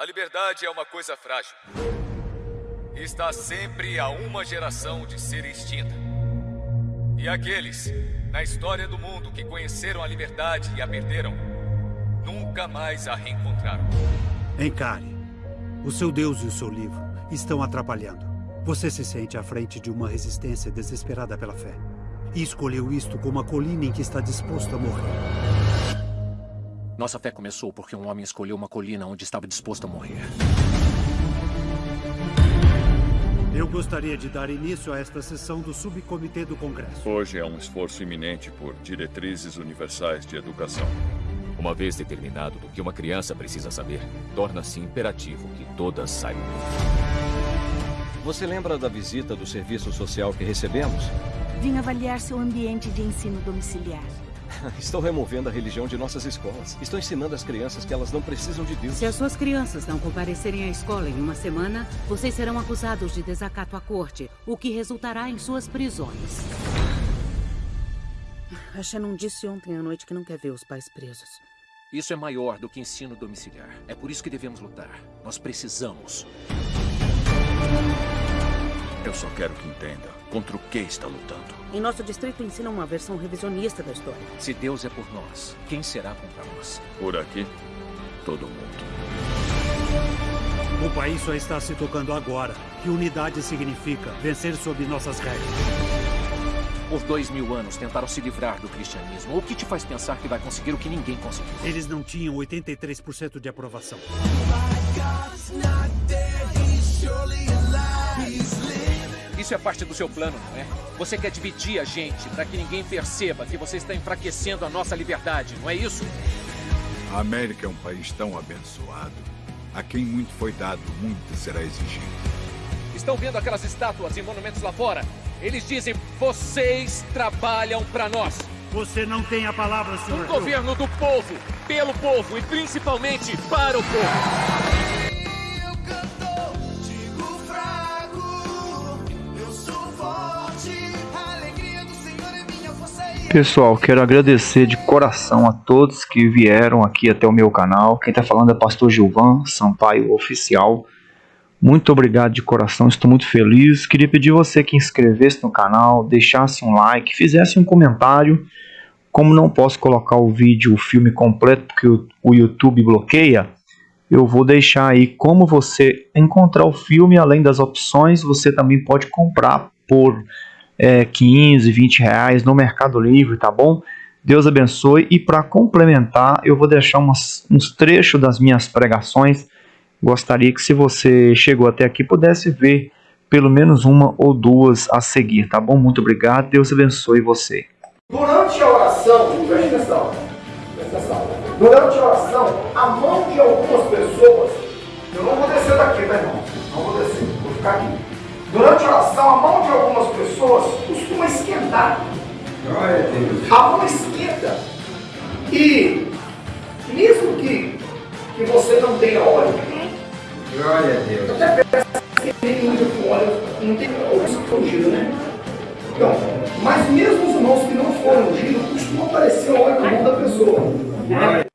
A liberdade é uma coisa frágil. Está sempre a uma geração de ser extinta. E aqueles na história do mundo que conheceram a liberdade e a perderam, nunca mais a reencontraram. Encare. O seu Deus e o seu livro estão atrapalhando. Você se sente à frente de uma resistência desesperada pela fé. E escolheu isto como a colina em que está disposto a morrer. Nossa fé começou porque um homem escolheu uma colina onde estava disposto a morrer. Eu gostaria de dar início a esta sessão do Subcomitê do Congresso. Hoje é um esforço iminente por diretrizes universais de educação. Uma vez determinado do que uma criança precisa saber, torna-se imperativo que todas saibam. Você lembra da visita do serviço social que recebemos? Vim avaliar seu ambiente de ensino domiciliar. Estou removendo a religião de nossas escolas. Estou ensinando às crianças que elas não precisam de Deus. Se as suas crianças não comparecerem à escola em uma semana, vocês serão acusados de desacato à corte, o que resultará em suas prisões. A Shannon disse ontem à noite que não quer ver os pais presos. Isso é maior do que ensino domiciliar. É por isso que devemos lutar. Nós precisamos. Eu só quero que entenda contra o que está lutando. Em nosso distrito ensina uma versão revisionista da história. Se Deus é por nós, quem será contra nós? Por aqui, todo mundo. O país só está se tocando agora. Que unidade significa vencer sob nossas regras. Por dois mil anos tentaram se livrar do cristianismo. O que te faz pensar que vai conseguir o que ninguém conseguiu? Eles não tinham 83% de aprovação. Isso é parte do seu plano, não é? Você quer dividir a gente para que ninguém perceba que você está enfraquecendo a nossa liberdade, não é isso? A América é um país tão abençoado. A quem muito foi dado, muito será exigido. Estão vendo aquelas estátuas e monumentos lá fora? Eles dizem: vocês trabalham para nós. Você não tem a palavra, senhor. Um governo do povo, pelo povo e principalmente para o povo. Pessoal, quero agradecer de coração a todos que vieram aqui até o meu canal. Quem está falando é Pastor Gilvan Sampaio Oficial. Muito obrigado de coração, estou muito feliz. Queria pedir você que inscrevesse no canal, deixasse um like, fizesse um comentário. Como não posso colocar o vídeo, o filme completo, porque o YouTube bloqueia, eu vou deixar aí como você encontrar o filme. Além das opções, você também pode comprar por é, 15, 20 reais no Mercado Livre, tá bom? Deus abençoe. E para complementar, eu vou deixar umas, uns trechos das minhas pregações. Gostaria que se você chegou até aqui pudesse ver pelo menos uma ou duas a seguir, tá bom? Muito obrigado. Deus abençoe você. Durante a oração, preste atenção, preste atenção. Durante a oração, a mão de algumas pessoas, eu não vou descer daqui, tá irmão? Não vou descer, vou ficar aqui. Durante a oração, a mão de algumas pessoas costuma esquentar. A mão esquenta. E mesmo que, que você não tenha óleo, Glória a Deus. até peço que ele use com óleo, não tem óleo ungido, né? Então, mas mesmo os irmãos que não foram ungidos, costuma aparecer óleo na mão da pessoa.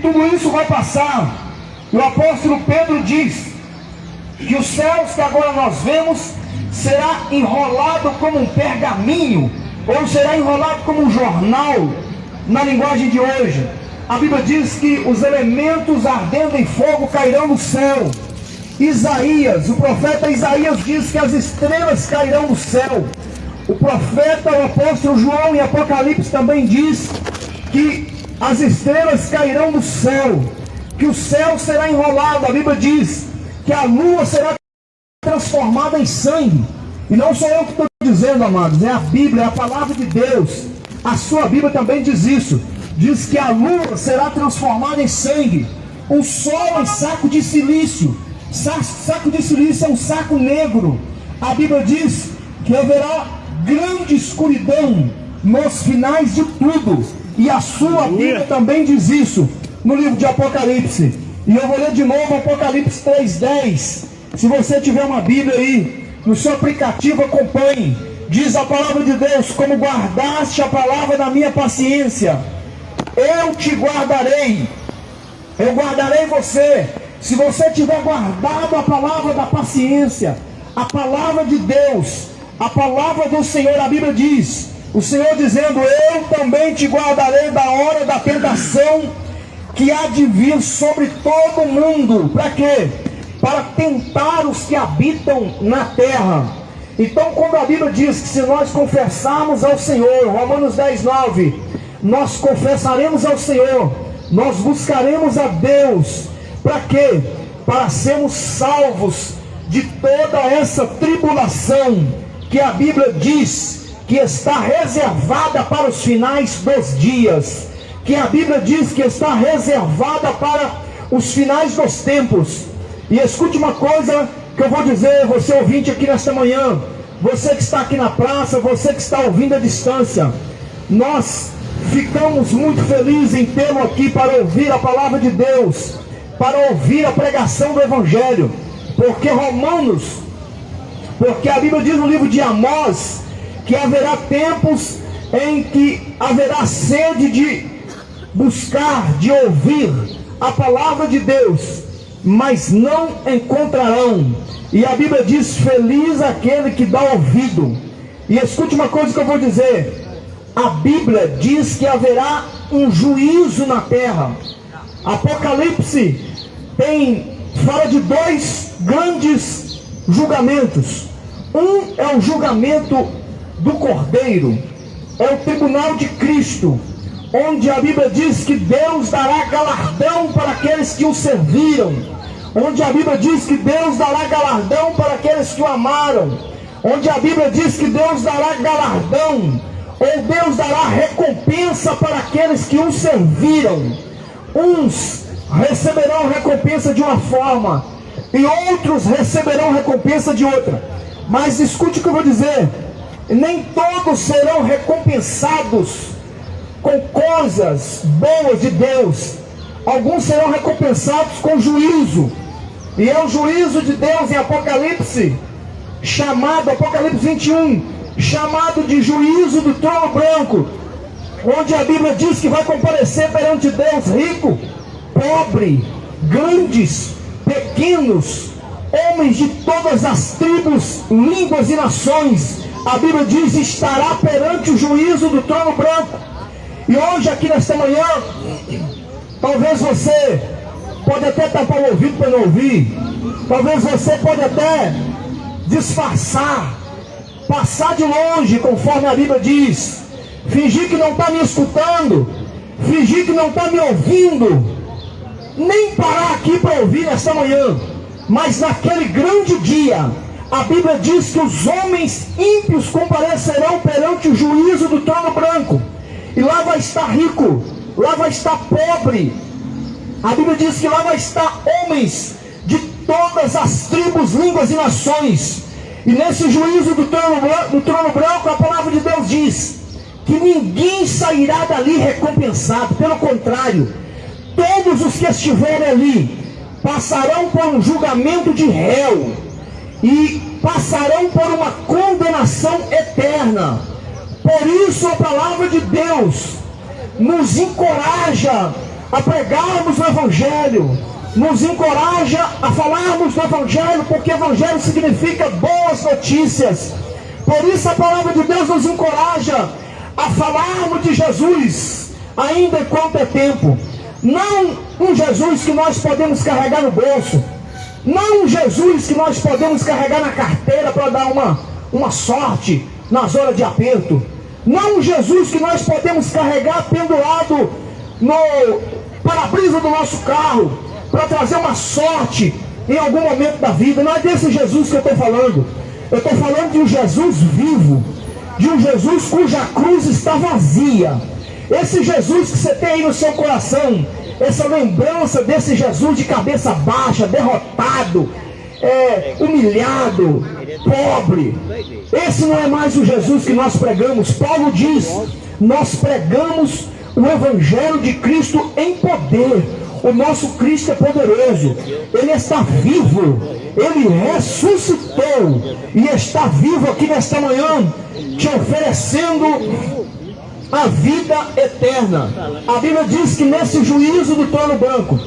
Tudo isso vai passar. O apóstolo Pedro diz que os céus que agora nós vemos será enrolado como um pergaminho, ou será enrolado como um jornal, na linguagem de hoje. A Bíblia diz que os elementos ardendo em fogo cairão do céu. Isaías, o profeta Isaías diz que as estrelas cairão do céu. O profeta, o apóstolo João em Apocalipse também diz que as estrelas cairão do céu, que o céu será enrolado. A Bíblia diz que a lua será transformada em sangue. E não sou eu que estou dizendo, amados, é a Bíblia, é a palavra de Deus. A sua Bíblia também diz isso. Diz que a lua será transformada em sangue, o sol em saco de silício. Saco de silício é um saco negro. A Bíblia diz que haverá grande escuridão nos finais de tudo. E a sua Bíblia também diz isso no livro de Apocalipse. E eu vou ler de novo Apocalipse 3,10. Se você tiver uma Bíblia aí, no seu aplicativo, acompanhe. Diz a palavra de Deus: Como guardaste a palavra da minha paciência, eu te guardarei. Eu guardarei você. Se você tiver guardado a palavra da paciência, a palavra de Deus, a palavra do Senhor, a Bíblia diz: o Senhor dizendo: Eu também te guardarei da hora da tentação que há de vir sobre todo mundo. Para quê? Para tentar os que habitam na terra. Então, quando a Bíblia diz que se nós confessarmos ao Senhor, Romanos 10, 9, nós confessaremos ao Senhor, nós buscaremos a Deus, para quê? Para sermos salvos de toda essa tribulação que a Bíblia diz que está reservada para os finais dos dias, que a Bíblia diz que está reservada para os finais dos tempos. E escute uma coisa que eu vou dizer, você ouvinte aqui nesta manhã, você que está aqui na praça, você que está ouvindo à distância, nós ficamos muito felizes em tê-lo aqui para ouvir a palavra de Deus, para ouvir a pregação do Evangelho, porque Romanos, porque a Bíblia diz no livro de Amós que haverá tempos em que haverá sede de buscar, de ouvir a palavra de Deus, mas não encontrarão. E a Bíblia diz: Feliz aquele que dá ouvido. E escute uma coisa que eu vou dizer: a Bíblia diz que haverá um juízo na terra. Apocalipse tem fala de dois grandes julgamentos. Um é o julgamento do Cordeiro, é o tribunal de Cristo, onde a Bíblia diz que Deus dará galardão para aqueles que o serviram, onde a Bíblia diz que Deus dará galardão para aqueles que o amaram, onde a Bíblia diz que Deus dará galardão, ou Deus dará recompensa para aqueles que o serviram. Uns receberão recompensa de uma forma, e outros receberão recompensa de outra. Mas escute o que eu vou dizer: nem todos serão recompensados com coisas boas de Deus. Alguns serão recompensados com juízo. E é o juízo de Deus em Apocalipse, chamado, Apocalipse 21, chamado de juízo do trono branco, onde a Bíblia diz que vai comparecer perante Deus rico, pobre, grandes, pequenos, homens de todas as tribos, línguas e nações. A Bíblia diz: estará perante o juízo do trono branco. E hoje, aqui nesta manhã, talvez você pode até tapar o ouvido para não ouvir, talvez você pode até disfarçar, passar de longe, conforme a Bíblia diz, fingir que não está me escutando, fingir que não está me ouvindo, nem parar aqui para ouvir esta manhã, mas naquele grande dia, a Bíblia diz que os homens ímpios comparecerão perante o juízo do trono branco. E lá vai estar rico, lá vai estar pobre. A Bíblia diz que lá vai estar homens de todas as tribos, línguas e nações. E nesse juízo do trono, do trono branco, a palavra de Deus diz que ninguém sairá dali recompensado. Pelo contrário, todos os que estiverem ali passarão por um julgamento de réu e passarão por uma condenação eterna. Por isso a palavra de Deus nos encoraja a pregarmos o Evangelho, nos encoraja a falarmos do Evangelho, porque Evangelho significa boas notícias. Por isso a palavra de Deus nos encoraja a falarmos de Jesus, ainda enquanto é tempo. Não um Jesus que nós podemos carregar no bolso, não um Jesus que nós podemos carregar na carteira para dar uma, uma sorte nas horas de aperto. Não um Jesus que nós podemos carregar pendurado no para-brisa do nosso carro para trazer uma sorte em algum momento da vida. Não é desse Jesus que eu estou falando. Eu estou falando de um Jesus vivo, de um Jesus cuja cruz está vazia. Esse Jesus que você tem aí no seu coração, essa lembrança desse Jesus de cabeça baixa, derrotado, é, humilhado, pobre. Esse não é mais o Jesus que nós pregamos. Paulo diz: nós pregamos o Evangelho de Cristo em poder. O nosso Cristo é poderoso, Ele está vivo, Ele ressuscitou e está vivo aqui nesta manhã, te oferecendo a vida eterna. A Bíblia diz que nesse juízo do trono branco,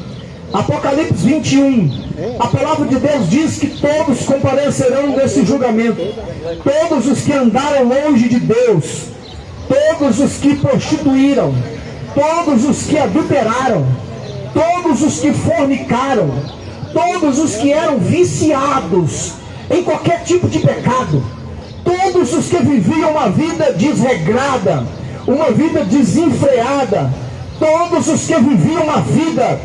Apocalipse 21, a palavra de Deus diz que todos comparecerão nesse julgamento. Todos os que andaram longe de Deus, todos os que prostituíram, todos os que adulteraram, todos os que fornicaram, todos os que eram viciados em qualquer tipo de pecado, todos os que viviam uma vida desregrada, uma vida desenfreada, todos os que viviam uma vida,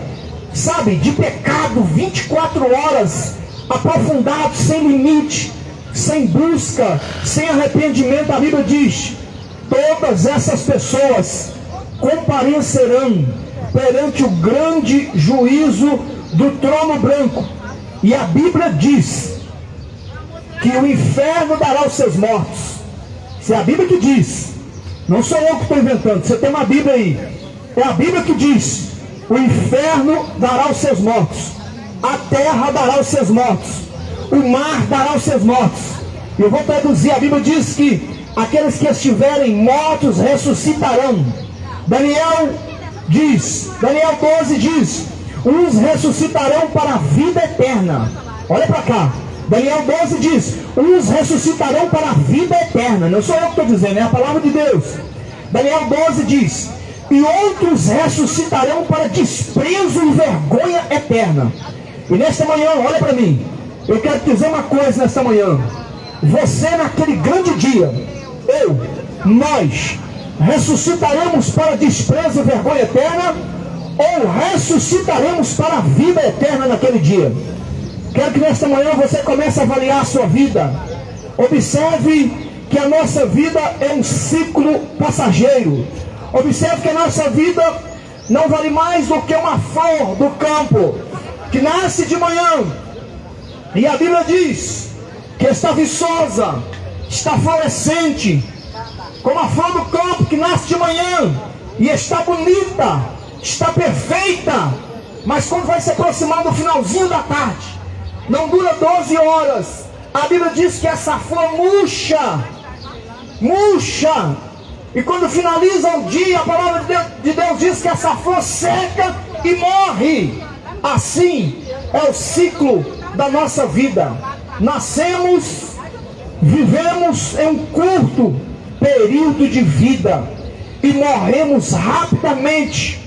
sabe, de pecado 24 horas, aprofundados, sem limite, sem busca, sem arrependimento, a Bíblia diz: todas essas pessoas comparecerão perante o grande juízo do trono branco. E a Bíblia diz que o inferno dará os seus mortos. Se é a Bíblia que diz, não sou eu que estou inventando, você tem uma Bíblia aí. É a Bíblia que diz: o inferno dará os seus mortos, a terra dará os seus mortos, o mar dará os seus mortos. Eu vou traduzir: a Bíblia diz que aqueles que estiverem mortos ressuscitarão. Daniel diz, Daniel 12 diz: uns ressuscitarão para a vida eterna. Olha para cá. Daniel 12 diz: uns ressuscitarão para a vida eterna. Não sou eu que estou dizendo, é a palavra de Deus. Daniel 12 diz: e outros ressuscitarão para desprezo e vergonha eterna. E nesta manhã, olha para mim, eu quero te dizer uma coisa nesta manhã. Você naquele grande dia, eu, nós, ressuscitaremos para desprezo e vergonha eterna ou ressuscitaremos para a vida eterna naquele dia? Quero que nesta manhã você comece a avaliar a sua vida. Observe que a nossa vida é um ciclo passageiro. Observe que a nossa vida não vale mais do que uma flor do campo que nasce de manhã. E a Bíblia diz que está viçosa, está florescente, como a flor do campo que nasce de manhã e está bonita, está perfeita, mas quando vai se aproximar do finalzinho da tarde, não dura 12 horas. A Bíblia diz que essa flor murcha, murcha, e quando finaliza o dia, a palavra de Deus, de Deus diz que essa flor seca e morre. Assim é o ciclo da nossa vida. Nascemos, vivemos em um curto período de vida e morremos rapidamente,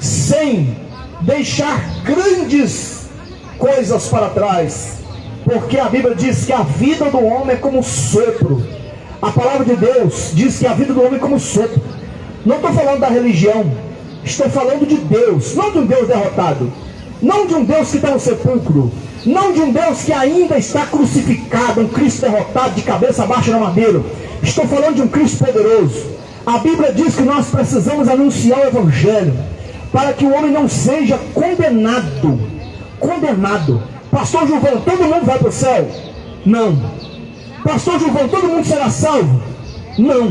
sem deixar grandes coisas para trás. Porque a Bíblia diz que a vida do homem é como sopro. A palavra de Deus diz que a vida do homem é como sopro. Não estou falando da religião, estou falando de Deus, não de um Deus derrotado, não de um Deus que está no sepulcro, não de um Deus que ainda está crucificado, um Cristo derrotado de cabeça baixa na madeira. Estou falando de um Cristo poderoso. A Bíblia diz que nós precisamos anunciar o Evangelho para que o homem não seja condenado. Condenado. Pastor Juvão, todo mundo vai para o céu? Não. Pastor Juvão, todo mundo será salvo? Não.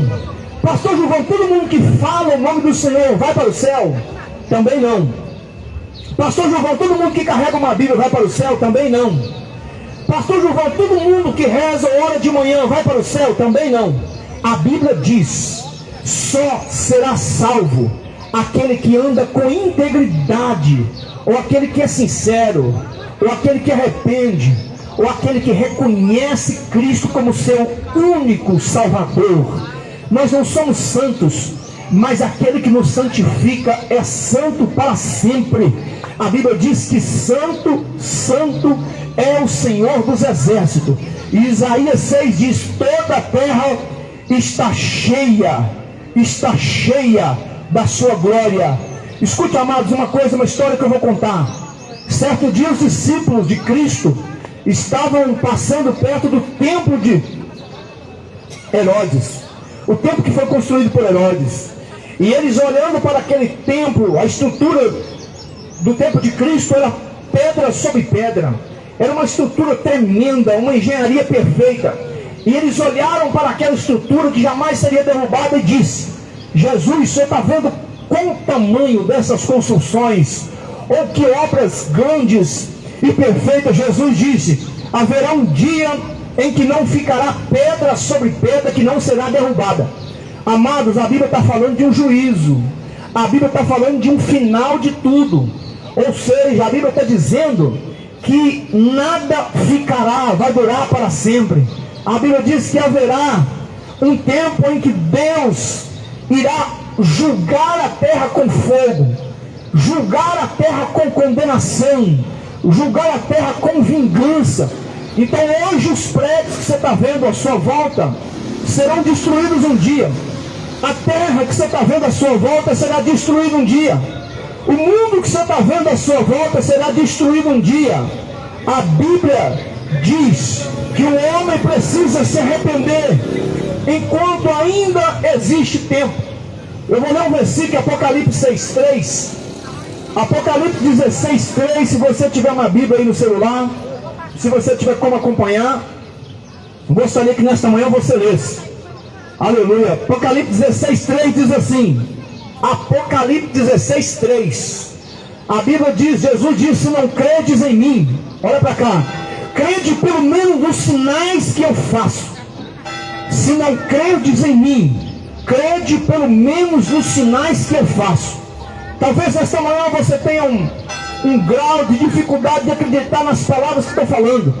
Pastor Juvão, todo mundo que fala o nome do Senhor vai para o céu? Também não. Pastor Juvão, todo mundo que carrega uma Bíblia vai para o céu? Também não. Pastor Juvão, todo mundo que reza hora de manhã vai para o céu? Também não. A Bíblia diz: só será salvo aquele que anda com integridade, ou aquele que é sincero, ou aquele que arrepende, ou aquele que reconhece Cristo como seu único Salvador. Nós não somos santos, mas aquele que nos santifica é santo para sempre. A Bíblia diz que santo, santo é o Senhor dos exércitos. E Isaías 6 diz: toda a terra está cheia, está cheia da sua glória. Escute, amados, uma coisa, uma história que eu vou contar. Certo dia, os discípulos de Cristo estavam passando perto do templo de Herodes, o templo que foi construído por Herodes. E eles olhando para aquele templo, a estrutura do templo de Cristo era pedra sobre pedra. Era uma estrutura tremenda, uma engenharia perfeita. E eles olharam para aquela estrutura que jamais seria derrubada e disse: Jesus, você está vendo qual o tamanho dessas construções? Ou que obras grandes e perfeitas? Jesus disse: haverá um dia em que não ficará pedra sobre pedra que não será derrubada. Amados, a Bíblia está falando de um juízo. A Bíblia está falando de um final de tudo. Ou seja, a Bíblia está dizendo que nada ficará, vai durar para sempre. A Bíblia diz que haverá um tempo em que Deus irá julgar a terra com fogo, julgar a terra com condenação, julgar a terra com vingança. Então hoje os prédios que você está vendo à sua volta serão destruídos um dia. A terra que você está vendo à sua volta será destruída um dia. O mundo que você está vendo à sua volta será destruído um dia. A Bíblia diz que o homem precisa se arrepender enquanto ainda existe tempo. Eu vou ler um versículo, Apocalipse 6,3. Apocalipse 16,3. Se você tiver uma Bíblia aí no celular, se você tiver como acompanhar, gostaria que nesta manhã você lesse. Aleluia. Apocalipse 16,3 diz assim: Apocalipse 16,3. A Bíblia diz: Jesus disse: Não credes em mim. Olha para cá. Crede pelo menos nos sinais que eu faço. Se não credes em mim, crede pelo menos nos sinais que eu faço. Talvez esta manhã você tenha um, um grau de dificuldade de acreditar nas palavras que estou falando.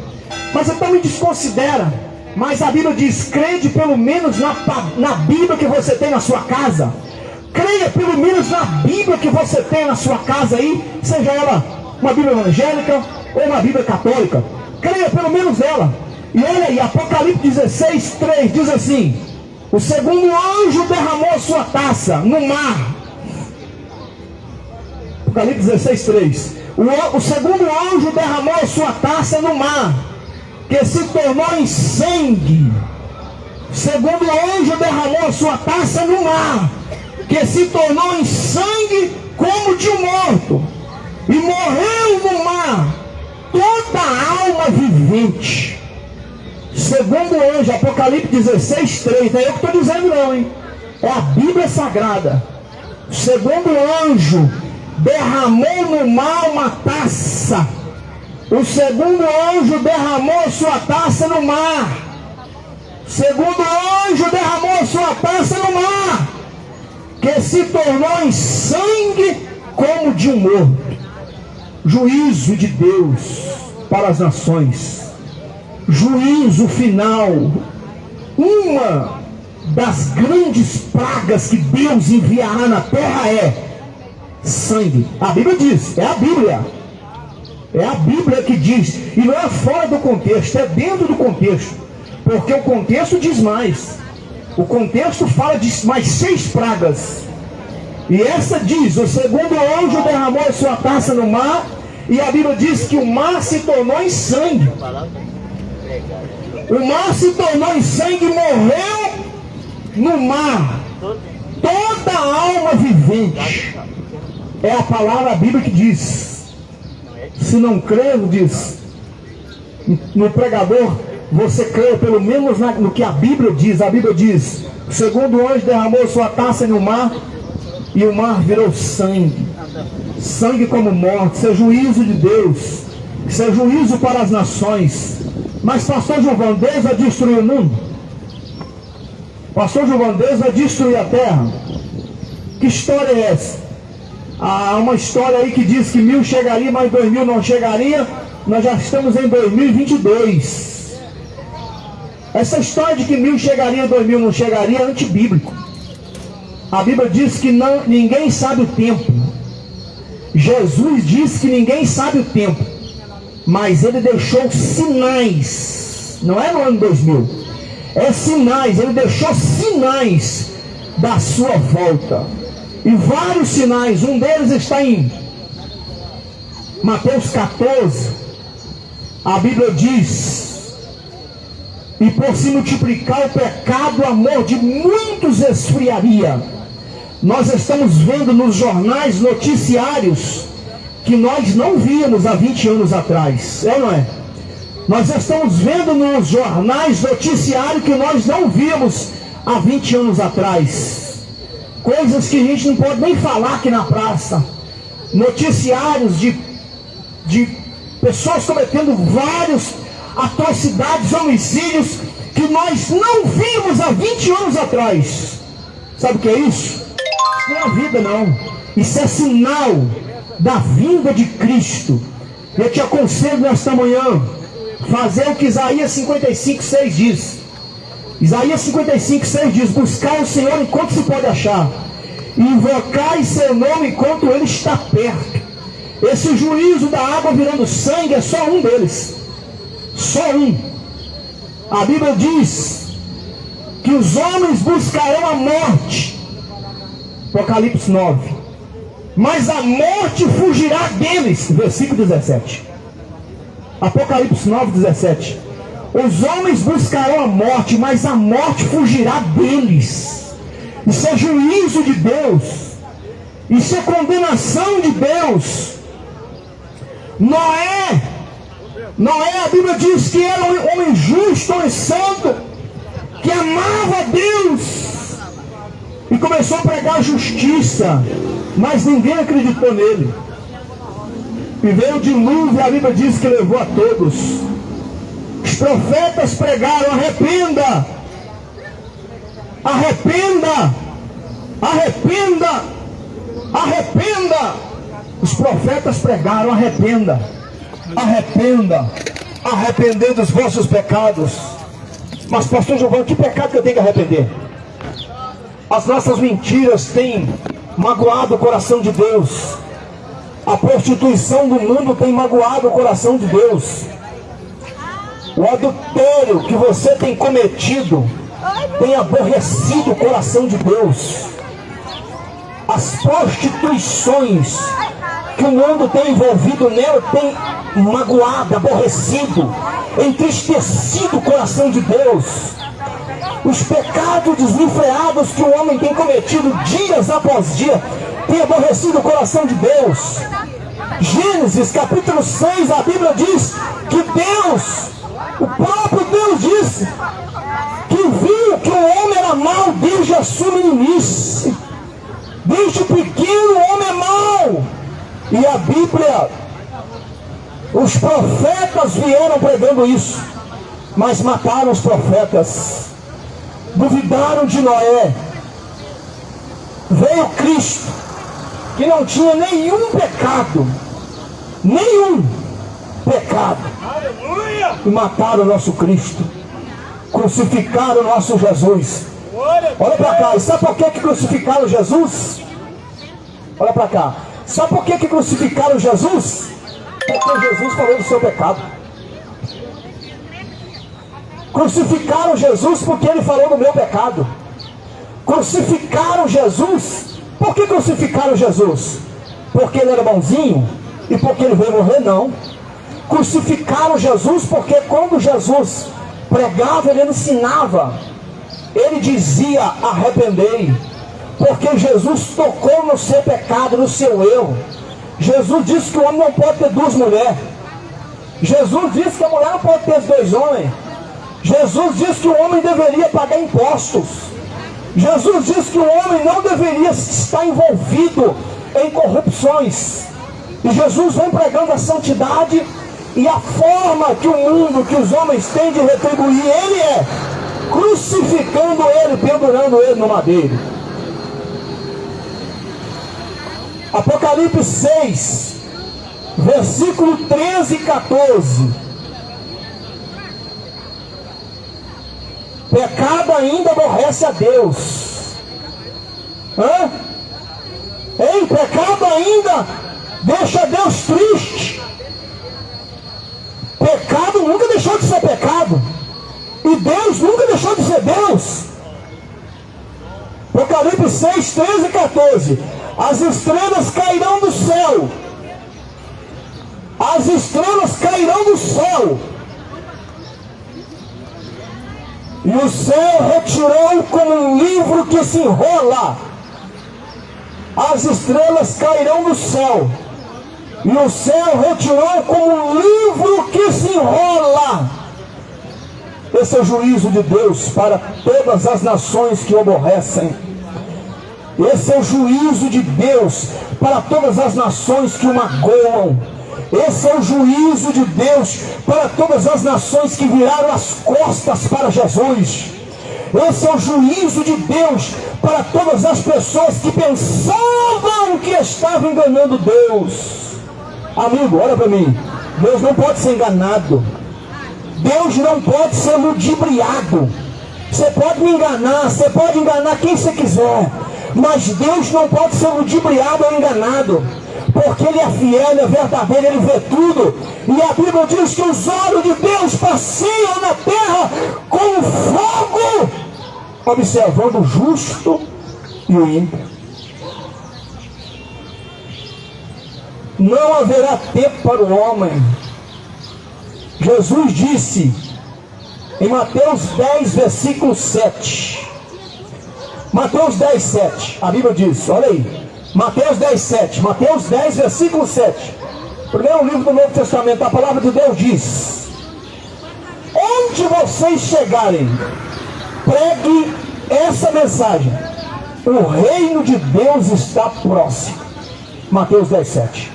Mas então me desconsidera. Mas a Bíblia diz: crede pelo menos na, na Bíblia que você tem na sua casa. Creia pelo menos na Bíblia que você tem na sua casa aí, seja ela uma Bíblia evangélica ou uma Bíblia católica. Creia pelo menos ela. E olha aí, Apocalipse 16, 3 diz assim: O segundo anjo derramou sua taça no mar. Apocalipse 16, 3. O, o segundo anjo derramou sua taça no mar, que se tornou em sangue. O segundo anjo derramou sua taça no mar, que se tornou em sangue como de um morto, e morreu no mar toda alma vivente. Segundo o anjo, Apocalipse 16, 3. Não é eu que estou dizendo não, hein? É a Bíblia Sagrada. Segundo o anjo, derramou no mar uma taça. O segundo anjo derramou sua taça no mar. Segundo anjo derramou sua taça no mar, que se tornou em sangue como de um morto. Juízo de Deus para as nações. Juízo final. Uma das grandes pragas que Deus enviará na terra é sangue. A Bíblia diz, é a Bíblia. É a Bíblia que diz. E não é fora do contexto, é dentro do contexto. Porque o contexto diz mais. O contexto fala de mais seis pragas. E essa diz: o segundo anjo derramou a sua taça no mar, e a Bíblia diz que o mar se tornou em sangue. O mar se tornou em sangue e morreu no mar. toda alma vivente. É a palavra a Bíblia que diz. Se não crer, diz no pregador, você crê pelo menos no que a Bíblia diz. A Bíblia diz: o segundo anjo derramou sua taça no mar e o mar virou sangue. Sangue como morte, é juízo de Deus. É juízo para as nações. Mas pastor vai destruir o mundo? Pastor vai destruir a terra? Que história é essa? Há uma história aí que diz que mil chegaria, mas dois mil não chegaria. Nós já estamos em 2022. Essa história de que mil chegaria, dois mil não chegaria é antibíblico. A Bíblia diz que não, ninguém sabe o tempo. Jesus diz que ninguém sabe o tempo. Mas ele deixou sinais. Não é no ano 2000. É sinais. Ele deixou sinais da sua volta. E vários sinais. Um deles está em Mateus 14, a Bíblia diz: E por se multiplicar o pecado, o amor de muitos esfriaria. Nós estamos vendo nos jornais noticiários que nós não víamos há 20 anos atrás. É ou não é? Nós estamos vendo nos jornais noticiários que nós não víamos há 20 anos atrás. Coisas que a gente não pode nem falar aqui na praça. Noticiários de, de pessoas cometendo vários atrocidades, homicídios que nós não vimos há 20 anos atrás. Sabe o que é isso? Isso não é vida, não. Isso é sinal da vinda de Cristo. Eu te aconselho nesta manhã fazer o que Isaías 55, 6 diz. Isaías 55, 6 diz: Buscar o Senhor enquanto se pode achar, invocar seu nome enquanto ele está perto. Esse juízo da água virando sangue é só um deles. Só um. A Bíblia diz que os homens buscarão a morte. Apocalipse 9. Mas a morte fugirá deles. Versículo 17. Apocalipse 9, 17. Os homens buscarão a morte, mas a morte fugirá deles. Isso é juízo de Deus. Isso é condenação de Deus. Noé, Noé, a Bíblia diz que era um homem justo, homem santo, que amava Deus e começou a pregar justiça, mas ninguém acreditou nele. E veio o dilúvio, a Bíblia diz que levou a todos. Os profetas pregaram: arrependa, arrependa, arrependa, arrependa. Os profetas pregaram: arrependa, arrependa, arrepender dos vossos pecados. Mas, pastor Giovanni, que pecado que eu tenho que arrepender? As nossas mentiras têm magoado o coração de Deus. A prostituição do mundo tem magoado o coração de Deus. O adultério que você tem cometido tem aborrecido o coração de Deus. As prostituições que o mundo tem envolvido nela tem magoado, aborrecido, entristecido o coração de Deus. Os pecados desenfreados que o homem tem cometido dias após dia tem aborrecido o coração de Deus. Gênesis capítulo 6, a Bíblia diz que Deus, o próprio Deus disse que viu que o homem era mau desde a sua meninice. Desde pequeno o homem é mau. E a Bíblia, os profetas vieram pregando isso, mas mataram os profetas, duvidaram de Noé. Veio Cristo, que não tinha nenhum pecado, nenhum pecado, e mataram o nosso Cristo, crucificaram o nosso Jesus. Olha para cá, e sabe por que, que crucificaram Jesus? Olha para cá. Sabe por que, que crucificaram Jesus? Porque Jesus falou do seu pecado. Crucificaram Jesus porque ele falou do meu pecado. Crucificaram Jesus. Por que crucificaram Jesus? Porque ele era bonzinho e porque ele veio morrer? Não. Crucificaram Jesus porque quando Jesus pregava, ele ensinava. Ele dizia: arrependei Porque Jesus tocou no seu pecado, no seu erro. Jesus disse que o homem não pode ter duas mulheres. Jesus disse que a mulher não pode ter dois homens. Jesus disse que o homem deveria pagar impostos. Jesus disse que o homem não deveria estar envolvido em corrupções. E Jesus vem pregando a santidade e a forma que o mundo, que os homens têm de retribuir ele é crucificando ele, pendurando ele no madeiro. Apocalipse 6, versículo 13 e 14. Pecado ainda aborrece a Deus. Hã? Ei, pecado ainda deixa Deus triste. Pecado nunca deixou de ser pecado. E Deus nunca deixou de ser Deus. Apocalipse 6, 13 e 14. As estrelas cairão do céu. As estrelas cairão do céu. E o céu retirou como um livro que se enrola. As estrelas cairão do céu. E o céu retirou como um livro que se enrola. Esse é o juízo de Deus para todas as nações que o aborrecem. Esse é o juízo de Deus para todas as nações que o magoam. Esse é o juízo de Deus para todas as nações que viraram as costas para Jesus. Esse é o juízo de Deus para todas as pessoas que pensavam que estavam enganando Deus. Amigo, olha para mim. Deus não pode ser enganado. Deus não pode ser ludibriado. Você pode me enganar, você pode enganar quem você quiser. Mas Deus não pode ser ludibriado ou enganado. Porque Ele é fiel, Ele é verdadeiro, Ele vê tudo. E a Bíblia diz que os olhos de Deus passeiam na terra com fogo, observando o justo e o ímpio. Não haverá tempo para o homem. Jesus disse em Mateus 10, versículo 7. Mateus 10, 7. A Bíblia diz, olha aí. Mateus 10, 7. Mateus 10, versículo 7. Primeiro livro do Novo Testamento, a palavra de Deus diz: Onde vocês chegarem, pregue essa mensagem. O reino de Deus está próximo. Mateus 10, 7.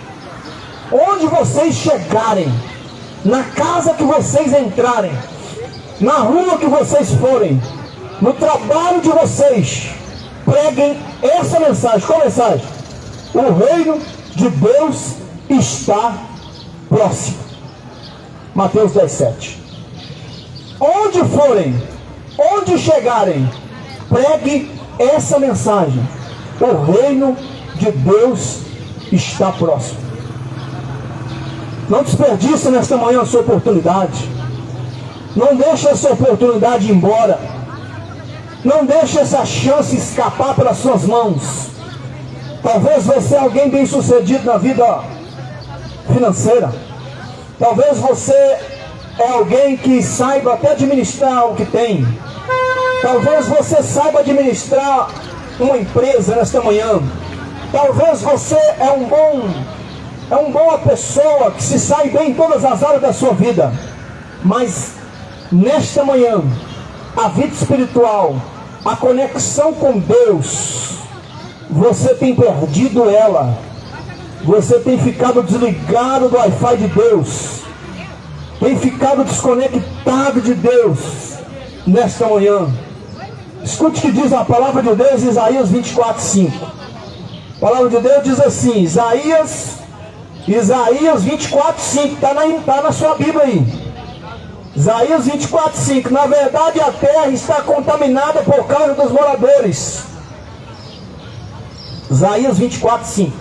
Onde vocês chegarem, na casa que vocês entrarem, na rua que vocês forem, no trabalho de vocês, preguem essa mensagem. Qual mensagem? O reino de Deus está próximo. Mateus 17. Onde forem, onde chegarem, pregue essa mensagem. O reino de Deus está próximo. Não desperdice nesta manhã a sua oportunidade. Não deixe essa oportunidade embora. Não deixe essa chance escapar pelas suas mãos. Talvez você é alguém bem sucedido na vida financeira. Talvez você é alguém que saiba até administrar o que tem. Talvez você saiba administrar uma empresa nesta manhã. Talvez você é um bom é uma boa pessoa que se sai bem em todas as áreas da sua vida. Mas nesta manhã, a vida espiritual, a conexão com Deus, você tem perdido ela. Você tem ficado desligado do Wi-Fi de Deus. Tem ficado desconectado de Deus nesta manhã. Escute o que diz a palavra de Deus em Isaías 24, 5. A palavra de Deus diz assim, Isaías Isaías 24, 5, está na, tá na sua Bíblia aí. Isaías 24, 5. Na verdade, a terra está contaminada por causa dos moradores. Isaías 24, 5.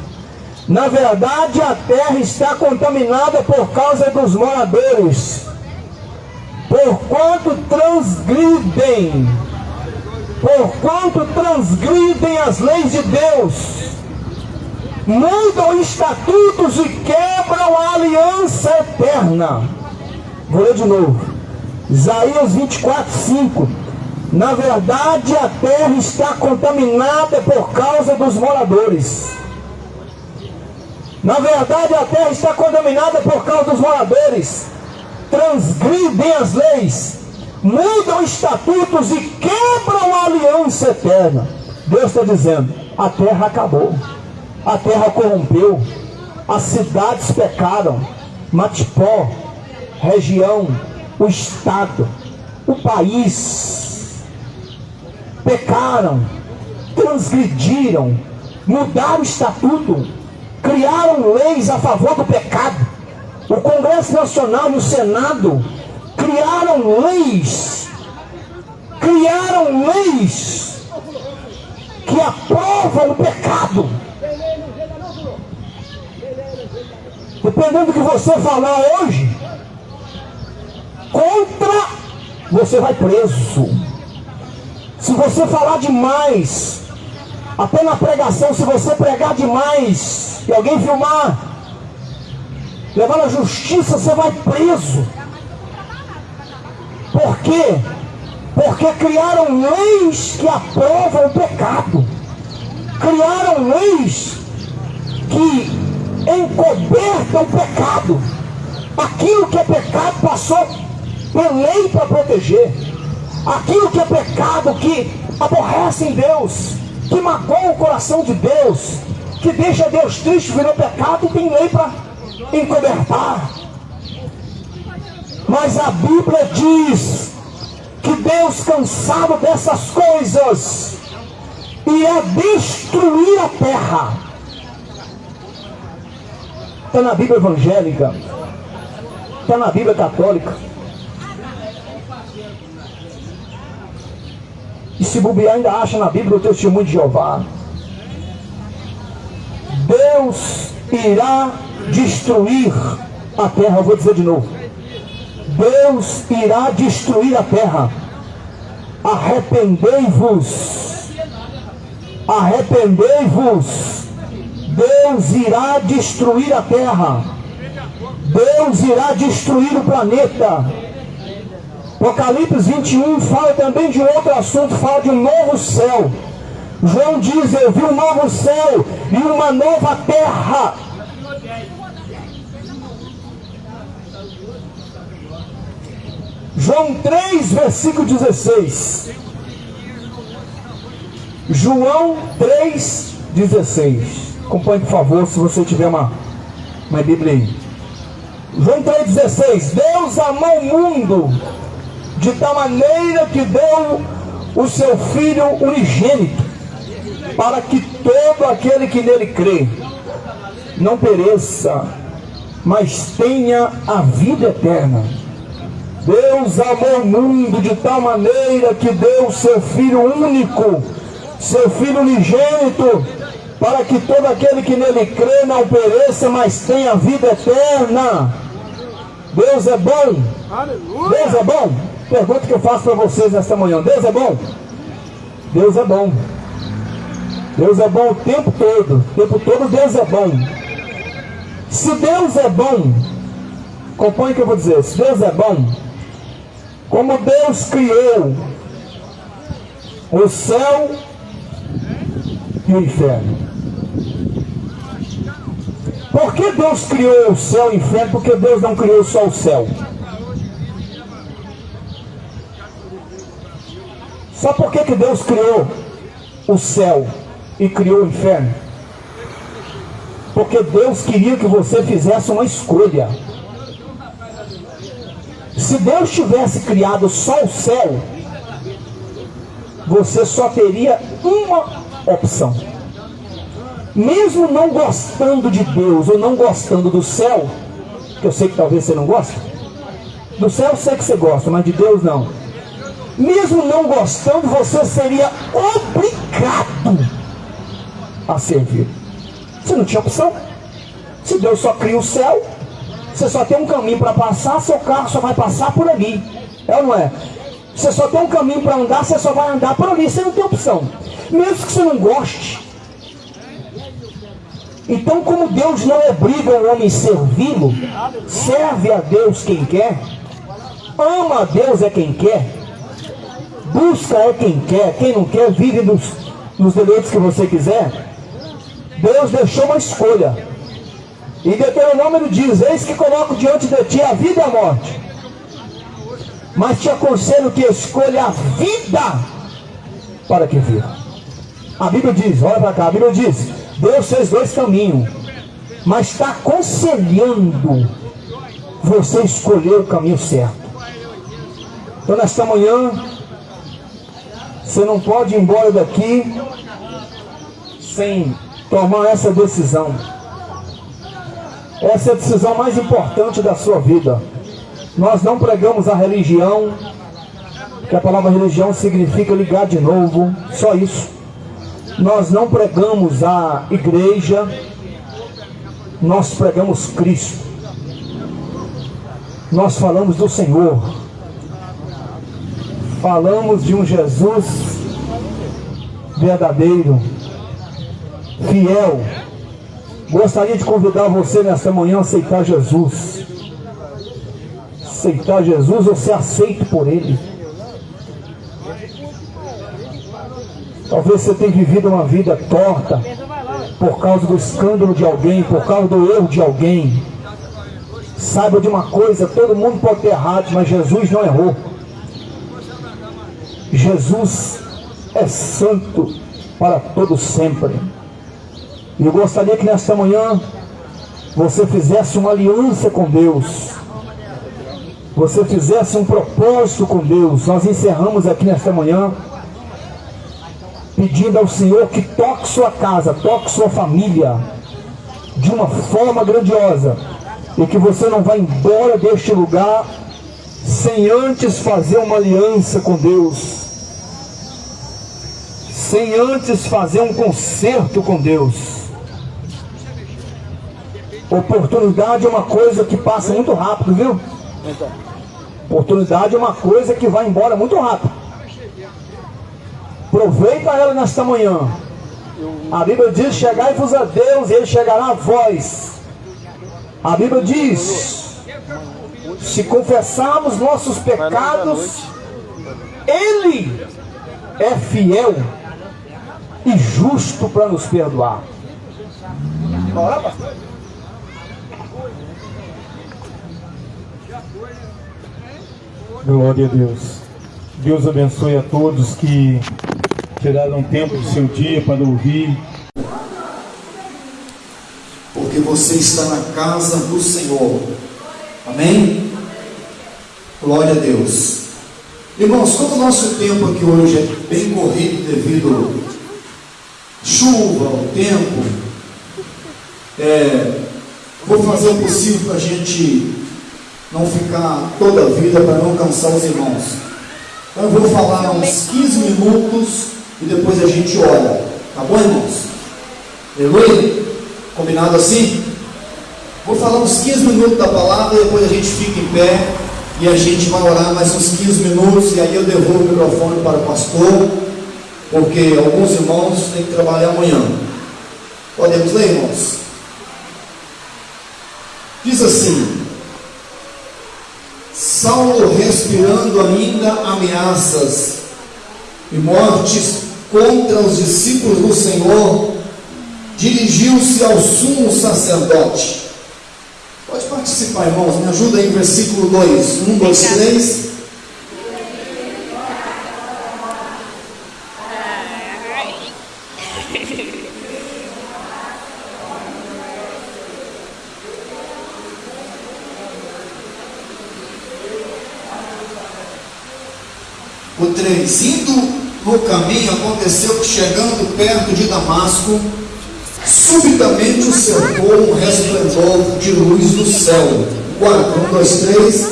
Na verdade, a terra está contaminada por causa dos moradores. Porquanto transgridem, porquanto transgridem as leis de Deus mudam estatutos e quebram a aliança eterna. Vou ler de novo. Isaías 24, 5. Na verdade, a terra está contaminada por causa dos moradores. Na verdade, a terra está contaminada por causa dos moradores. Transgridem as leis, mudam estatutos e quebram a aliança eterna. Deus está dizendo: a terra acabou, a terra corrompeu, as cidades pecaram, Matipó, região, o estado, o país pecaram, transgrediram, mudaram o estatuto, criaram leis a favor do pecado. O Congresso Nacional e o Senado criaram leis, criaram leis que aprovam o pecado. Dependendo do que você falar hoje, contra, você vai preso. Se você falar demais, até na pregação, se você pregar demais e alguém filmar, levar na justiça, você vai preso. Por quê? Porque criaram leis que aprovam o pecado. Criaram leis que encobertam o pecado. Aquilo que é pecado passou por lei para proteger. Aquilo que é pecado, que aborrece em Deus, que magoa o coração de Deus, que deixa Deus triste, virou pecado, tem lei para encobertar. Mas a Bíblia diz que Deus, cansado dessas coisas, ia destruir a terra. Está na Bíblia evangélica, está na Bíblia católica. E se bobear, ainda acha na Bíblia o testemunho de Jeová. Deus irá destruir a terra. Eu vou dizer de novo. Deus irá destruir a terra. Arrependei-vos. Arrependei-vos. Deus irá destruir a terra. Deus irá destruir o planeta. Apocalipse 21 fala também de outro assunto, fala de um novo céu. João diz: Eu vi um novo céu e uma nova terra. João 3, versículo 16. João 3, 16. Acompanhe, por favor, se você tiver uma, uma Bíblia aí. João 3,16. Deus amou o mundo de tal maneira que deu o seu Filho unigênito, para que todo aquele que nele crê não pereça, mas tenha a vida eterna. Deus amou o mundo de tal maneira que deu o seu Filho único, seu Filho unigênito, para que todo aquele que nele crê não pereça, mas tenha a vida eterna. Deus é bom. Deus é bom. Pergunta que eu faço para vocês nesta manhã: Deus é bom? Deus é bom. Deus é bom o tempo todo. O tempo todo Deus é bom. Se Deus é bom, acompanhe o que eu vou dizer. Se Deus é bom, como Deus criou o céu e o inferno. Por que Deus criou o céu e o inferno? Porque Deus não criou só o céu. Sabe por que, que Deus criou o céu e criou o inferno? Porque Deus queria que você fizesse uma escolha. Se Deus tivesse criado só o céu, você só teria uma opção. Mesmo não gostando de Deus ou não gostando do céu, que eu sei que talvez você não goste, do céu eu sei que você gosta, mas de Deus não mesmo não gostando, você seria obrigado a servir. Você não tinha opção. Se Deus só cria o céu, você só tem um caminho para passar, seu carro só vai passar por ali. É ou não é? Você só tem um caminho para andar, você só vai andar por ali, você não tem opção. Mesmo que você não goste. Então, como Deus não obriga o homem a servi-lo, serve a Deus quem quer, ama a Deus é quem quer, Busca é quem quer, quem não quer vive nos, nos deleites que você quiser. Deus deixou uma escolha. E Deuteronômio diz: Eis que coloco diante de ti a vida e a morte. Mas te aconselho que escolha a vida para que viva. A Bíblia diz, olha para cá, a Bíblia diz: Deus fez dois caminhos, mas está aconselhando você escolher o caminho certo. Então, nesta manhã, você não pode ir embora daqui sem tomar essa decisão. Essa é a decisão mais importante da sua vida. Nós não pregamos a religião, que a palavra religião significa ligar de novo, só isso. Nós não pregamos a igreja, nós pregamos Cristo. Nós falamos do Senhor. Falamos de um Jesus verdadeiro, fiel. Gostaria de convidar você nesta manhã a aceitar Jesus. Aceitar Jesus ou ser aceito por Ele. Talvez você tenha vivido uma vida torta por causa do escândalo de alguém, por causa do erro de alguém. Saiba de uma coisa, todo mundo pode ter errado, mas Jesus não errou. Jesus é santo para todo sempre. E eu gostaria que nesta manhã você fizesse uma aliança com Deus. Você fizesse um propósito com Deus. Nós encerramos aqui nesta manhã pedindo ao Senhor que toque sua casa, toque sua família de uma forma grandiosa e que você não vá embora deste lugar sem antes fazer uma aliança com Deus, sem antes fazer um concerto com Deus. Oportunidade é uma coisa que passa muito rápido, viu? Oportunidade é uma coisa que vai embora muito rápido. Aproveita ela nesta manhã. A Bíblia diz: Chegai-vos a Deus, e Ele chegará a vós. A Bíblia diz: Se confessarmos nossos pecados, Ele é fiel e justo para nos perdoar. Bora, pastor. Glória a Deus. Deus abençoe a todos que tiraram tempo do seu dia para ouvir. Porque você está na casa do Senhor. Amém? Glória a Deus. Irmãos, como o nosso tempo aqui hoje é bem corrido devido à chuva, ao tempo, é, vou fazer o possível para a gente não ficar toda a vida, para não cansar os irmãos. Então eu vou falar uns 15 minutos e depois a gente ora. Tá bom, irmãos? Aleluia? Combinado assim? Vou falar uns 15 minutos da palavra depois a gente fica em pé e a gente vai orar mais uns 15 minutos e aí eu devolvo o microfone para o pastor, porque alguns irmãos têm que trabalhar amanhã. Podemos ler, irmãos? Diz assim: Saulo respirando ainda ameaças e mortes contra os discípulos do Senhor, dirigiu-se ao sumo sacerdote. Pode participar, irmãos, me ajuda aí, versículo 2. 1, 2, 3. O 3. Indo no caminho, aconteceu que, chegando perto de Damasco, subitamente o cercou um resplendor de luz do céu. 4. 1, 2, 3.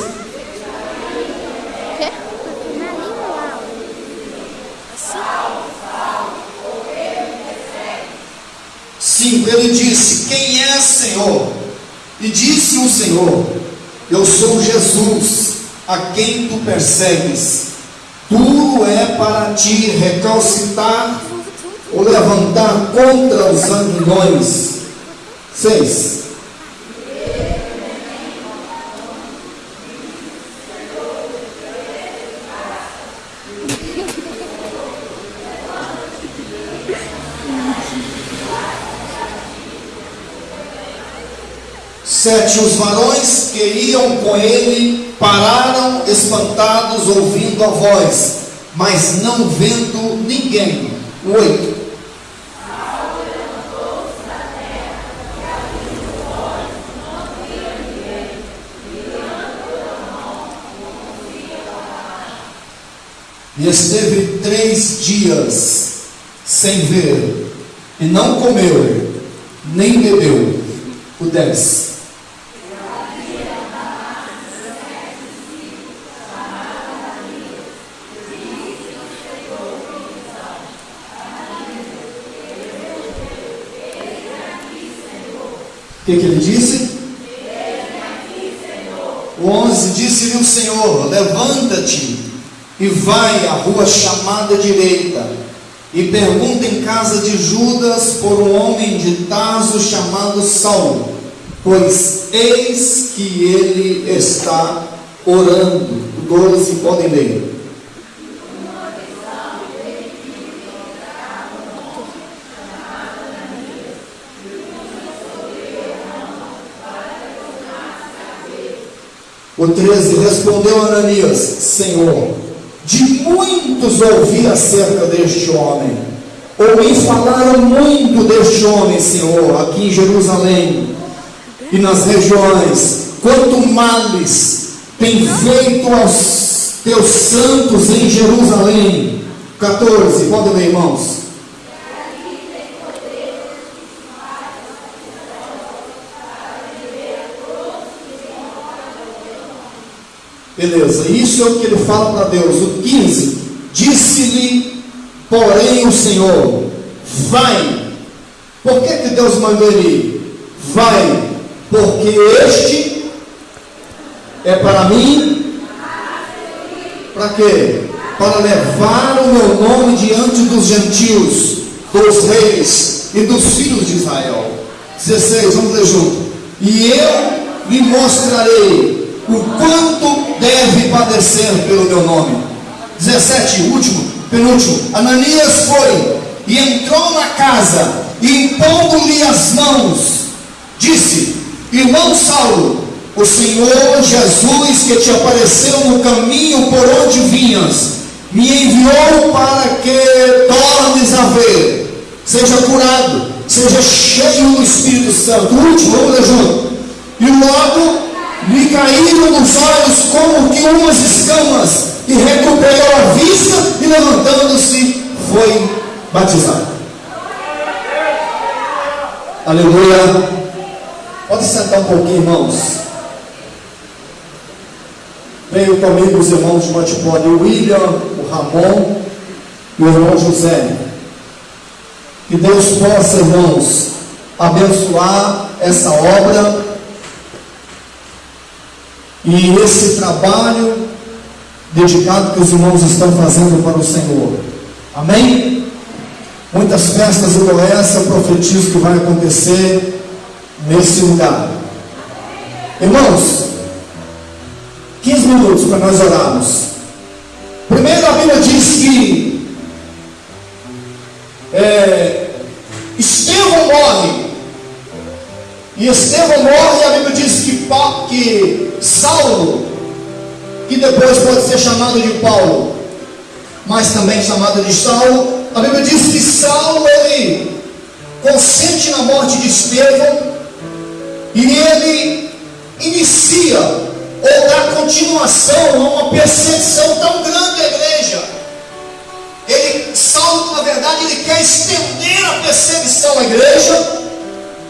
Cinco, ele disse: Quem é Senhor? E disse o Senhor: Eu sou Jesus, a quem tu persegues. Duro é para ti recalcitar o levantar contra os sanguinões. Seis. Sete os varões que iam com ele pararam espantados ouvindo a voz, mas não vendo ninguém. Oito. E esteve três dias sem ver, e não comeu, nem bebeu. O dez. O que, que ele disse? O 11 disse-lhe o Senhor: Levanta-te e vai à rua chamada direita, e pergunta em casa de Judas por um homem de Tarso chamado Saulo, pois eis que ele está orando. 12, podem ler. O 13 respondeu Ananias: Senhor, de muitos ouvi acerca deste homem. Ouvi falar muito deste homem, Senhor, aqui em Jerusalém e nas regiões. Quanto males tem feito aos teus santos em Jerusalém. 14, podem ler, irmãos. Beleza, isso é o que ele fala para Deus. O 15: Disse-lhe, porém, o Senhor: Vai. Por que, que Deus mandou ele ir? Vai, porque este é para mim. Para quê? Para levar o meu nome diante dos gentios, dos reis e dos filhos de Israel. 16, vamos ler junto. E eu lhe mostrarei o quanto deve padecer pelo meu nome. 17, último, penúltimo. Ananias foi e entrou na casa e impondo-lhe as mãos, disse: Irmão Saulo, o Senhor Jesus que te apareceu no caminho por onde vinhas, me enviou para que tornes a ver, seja curado, seja cheio do Espírito Santo. Último, vamos ler junto. E logo lhe caíram nos olhos como que umas escamas, e recuperou a vista, e levantando-se, foi batizado. Aleluia. Pode sentar um pouquinho, irmãos. Venham comigo os irmãos de Matipone, o William, o Ramon e o irmão José. Que Deus possa, irmãos, abençoar essa obra e esse trabalho dedicado que os irmãos estão fazendo para o Senhor. Amém? Muitas festas igual essa, eu profetizo que vai acontecer nesse lugar. Irmãos, 15 minutos para nós orarmos. Primeiro a Bíblia diz que é, Estevão morre. E Estevão morre e a Bíblia diz que, que Saulo, que depois pode ser chamado de Paulo, mas também chamado de Saulo, a Bíblia diz que Saulo ele consente na morte de Estevão e ele inicia ou dá continuação a uma perseguição tão grande à igreja. Ele, Saulo, na verdade, ele quer estender a perseguição à igreja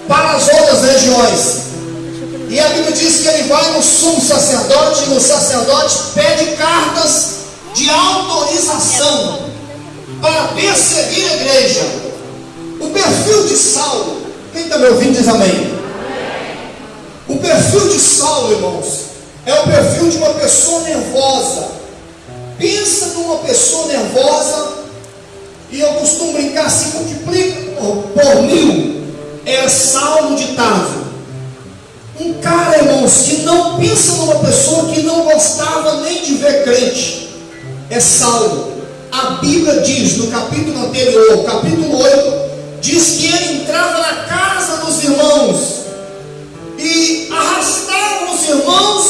para as outras regiões. E a Bíblia diz que ele vai no sumo sacerdote, e o sacerdote pede cartas de autorização para perseguir a igreja. O perfil de Saulo, quem está me ouvindo diz amém. O perfil de Saulo, irmãos, é o perfil de uma pessoa nervosa. Pensa numa pessoa nervosa, e eu costumo brincar assim, multiplica por mil, é Saulo de Tarso. Um cara, irmãos, que não pensa numa pessoa que não gostava nem de ver crente. É Saulo. A Bíblia diz no capítulo anterior, capítulo 8, diz que ele entrava na casa dos irmãos e arrastava os irmãos,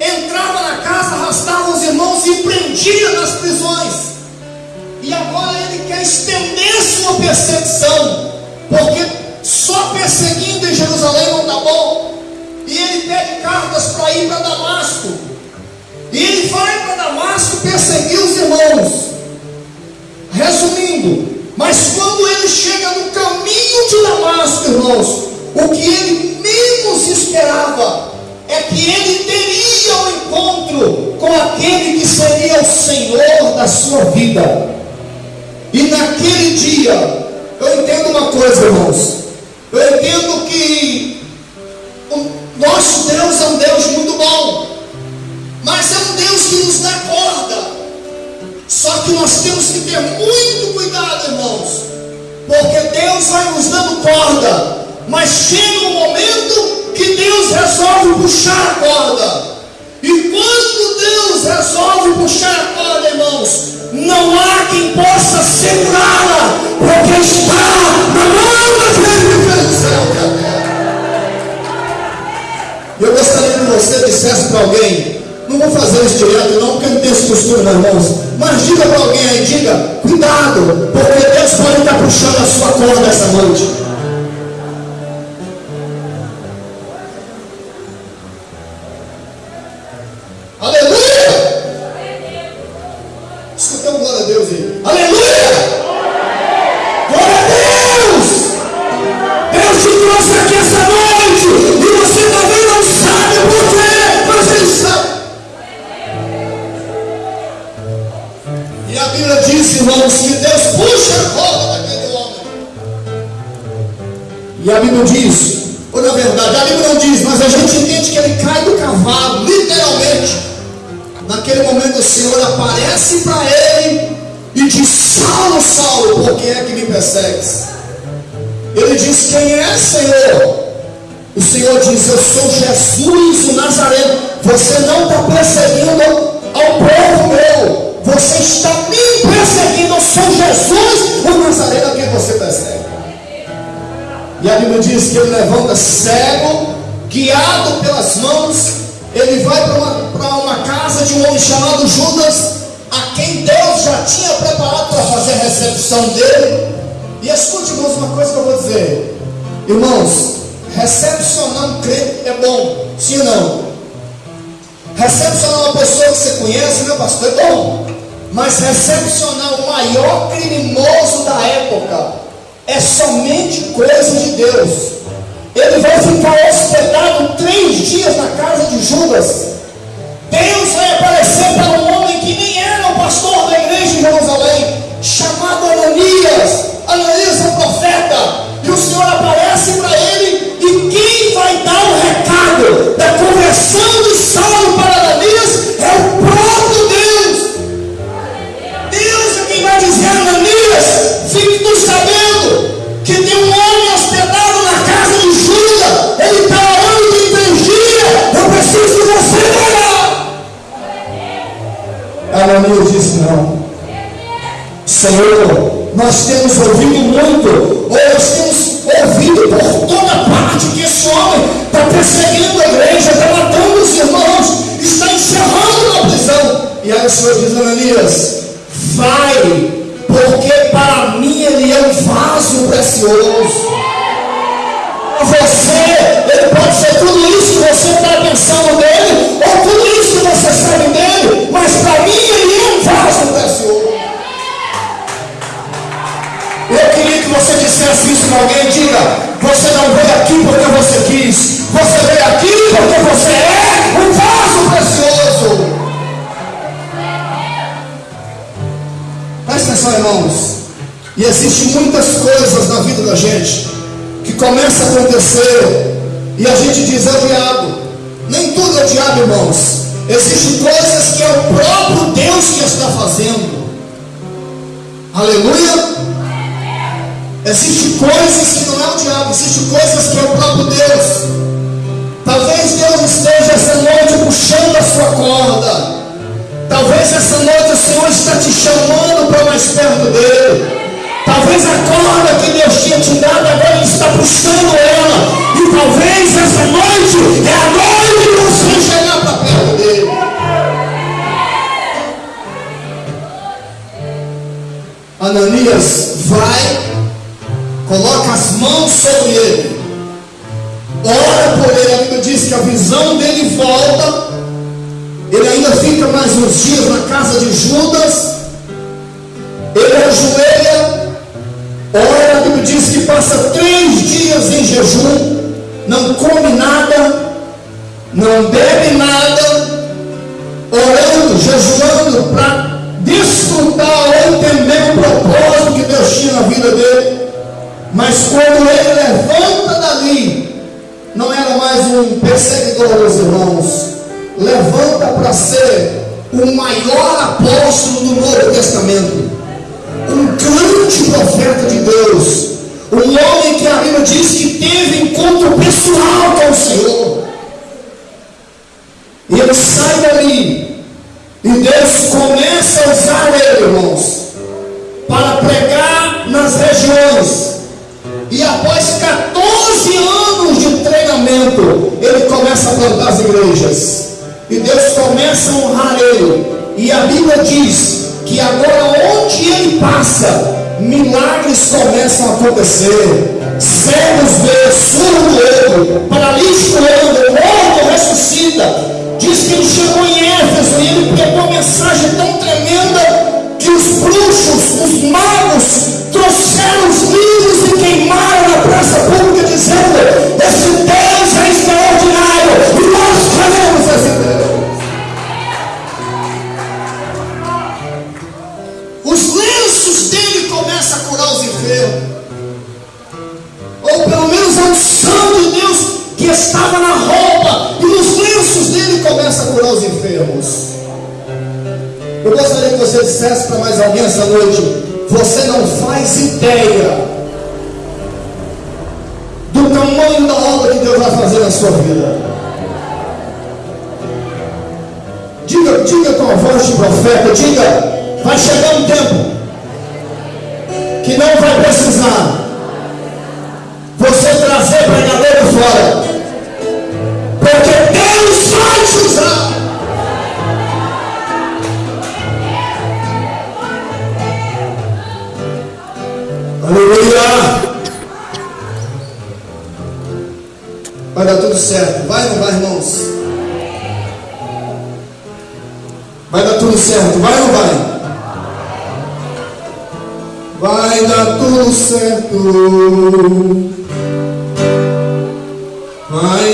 entrava na casa, arrastava os irmãos e prendia nas prisões. E agora ele quer estender sua perseguição, porque só perseguindo em Jerusalém não está bom. E ele pede cartas para ir para Damasco. E ele vai para Damasco perseguir os irmãos. Resumindo, mas quando ele chega no caminho de Damasco, irmãos, o que ele menos esperava é que ele teria um encontro com aquele que seria o Senhor da sua vida. E naquele dia, eu entendo uma coisa, irmãos. Eu entendo que o nosso Deus é um Deus muito bom, mas é um Deus que nos dá corda. Só que nós temos que ter muito cuidado, irmãos, porque Deus vai nos dando corda, mas chega um momento que Deus resolve puxar a corda. E quando Deus resolve puxar a corda, irmãos, não há quem possa segurá-la, porque está na mão Eu gostaria que você dissesse para alguém, não vou fazer isso direto não, porque não tem esse costume, meus irmãos, mas diga para alguém aí, diga, cuidado, porque Deus pode estar puxando a sua corda essa noite. Para você, ele pode ser tudo isso que você está pensando nele, ou tudo isso que você sabe dele, mas para mim ele é um vaso precioso. Eu queria que você dissesse isso para alguém, diga, você não veio aqui porque você quis, você veio aqui porque você é um vaso precioso. Presta atenção, irmãos. E existem muitas coisas na vida da gente que começa a acontecer e a gente diz, é o diabo. Nem tudo é o diabo, irmãos. Existem coisas que é o próprio Deus que está fazendo. Aleluia! Existem coisas que não é o diabo, existem coisas que é o próprio Deus. Talvez Deus esteja essa noite puxando a sua corda. Talvez essa noite o Senhor está te chamando para mais perto dele. Talvez a corda que Deus tinha te dado agora está puxando ela. E talvez essa noite é a noite de você chegar para perto dele. Ananias vai, coloca as mãos sobre ele, ora por ele. A Bíblia diz que a visão dele volta. Ele ainda fica mais uns dias na casa de Judas. Ele ajoelha, ora. A Bíblia diz que passa três dias em jejum, não come nada, não bebe nada, orando, jejuando para desfrutar ou entender o propósito que Deus tinha na vida dele. Mas quando ele levanta dali, não era mais um perseguidor dos irmãos, levanta para ser o maior apóstolo do Novo Testamento, um grande profeta de Deus, um homem que a Bíblia diz que teve encontro pessoal com o Senhor. E ele sai dali e Deus começa a usar ele, irmãos, para pregar nas regiões. E após 14 anos de treinamento, ele começa a plantar as igrejas. E Deus começa a honrar ele. E a Bíblia diz que agora onde ele passa, milagres começam a acontecer. Cegos vê, surdo ouve, paralítico anda, morto ressuscita. Diz que ele chegou em Éfeso e ele pegou uma mensagem tão tremenda que os bruxos, os magos, trouxeram os livros e queimaram na praça pública, dizendo: Esse você dissesse para mais alguém essa noite: você não faz ideia do tamanho da obra que Deus vai fazer na sua vida. Diga, diga com a voz de profeta, diga, vai chegar um tempo que não vai precisar dar tudo certo. Vai ou não vai, irmãos? Vai dar tudo certo. Vai ou não vai? Vai dar tudo certo. Vai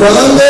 தொடர்ந்து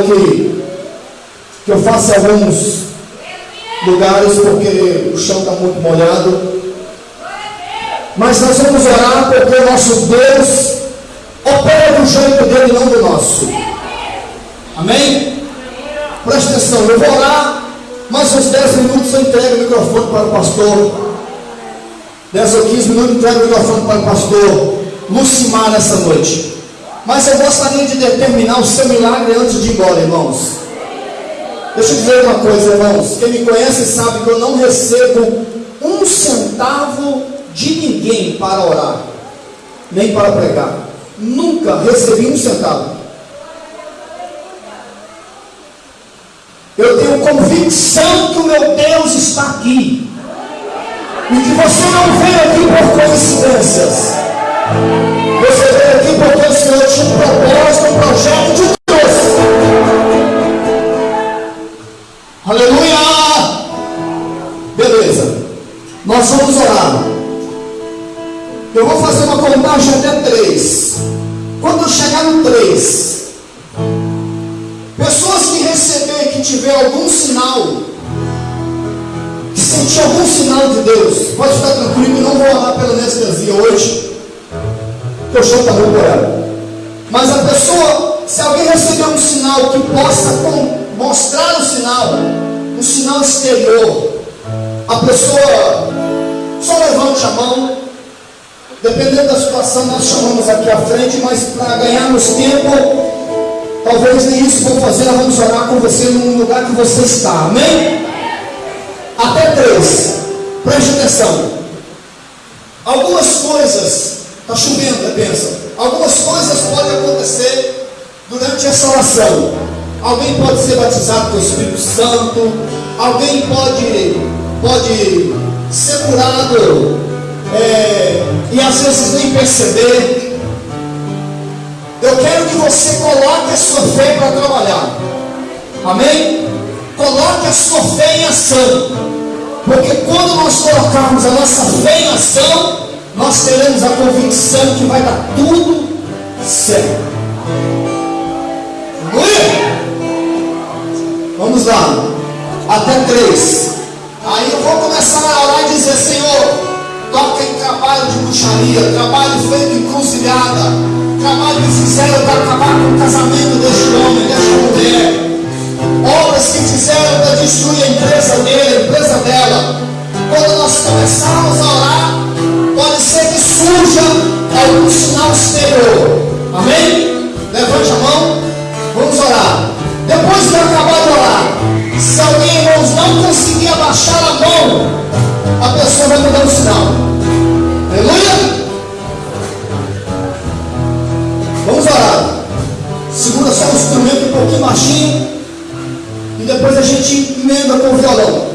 trabalho que, que eu faço em alguns lugares porque o chão está muito molhado. Mas nós vamos orar porque o nosso Deus opera do jeito dele, não do nosso. Amém? Preste atenção, eu vou orar, mais uns 10 minutos eu entrego o microfone para o pastor. 10 ou 15 minutos eu entrego o microfone para o pastor Lucimar nessa noite. Mas eu gostaria de determinar o seu milagre antes de ir embora, irmãos. Deixa eu dizer uma coisa, irmãos. Quem me conhece sabe que eu não recebo um centavo de ninguém para orar, nem para pregar. Nunca recebi um centavo. Eu tenho convicção que o meu Deus está aqui. E que você não veio aqui por coincidências. Você veio aqui porque o Senhor tinha um propósito, um projeto de Deus. Aleluia! Beleza. Nós vamos orar. Eu vou fazer uma contagem até três. Quando chegar no três, pessoas que receber, que tiver algum sinal, que sentir algum sinal de Deus, pode ficar tranquilo, não vou orar pela anestesia hoje, o chão está molhado. Mas a pessoa, se alguém receber um sinal que possa mostrar o sinal, um sinal exterior, a pessoa só levante a mão, dependendo da situação, nós chamamos aqui à frente, mas para ganharmos tempo, talvez nem isso vou fazer, vamos orar com você no lugar que você está, amém? Até três, preste atenção. Algumas coisas, está chovendo, é bênção. Algumas coisas podem acontecer durante essa oração. Alguém pode ser batizado com o Espírito Santo, alguém pode, pode ser curado é, e às vezes nem perceber. Eu quero que você coloque a sua fé para trabalhar. Amém? Coloque a sua fé em ação. Porque quando nós colocarmos a nossa fé em ação, nós teremos a convicção que vai dar tudo certo. Aleluia! Vamos lá. Até três. Aí eu vou começar a orar e dizer, Senhor, toca em trabalho de bruxaria, trabalho feito em cruzilhada, trabalho que fizeram para acabar com o casamento deste homem, desta mulher. Obras que fizeram para destruir a empresa dele, a empresa dela. Quando nós começarmos a orar, surja algum sinal exterior. Amém? Levante a mão. Vamos orar. Depois que acabar de orar, se alguém, irmãos, não conseguir abaixar a mão, dando sinal. Aleluia! Vamos orar. Segura só o instrumento um pouquinho baixinho. E depois a gente emenda com o violão.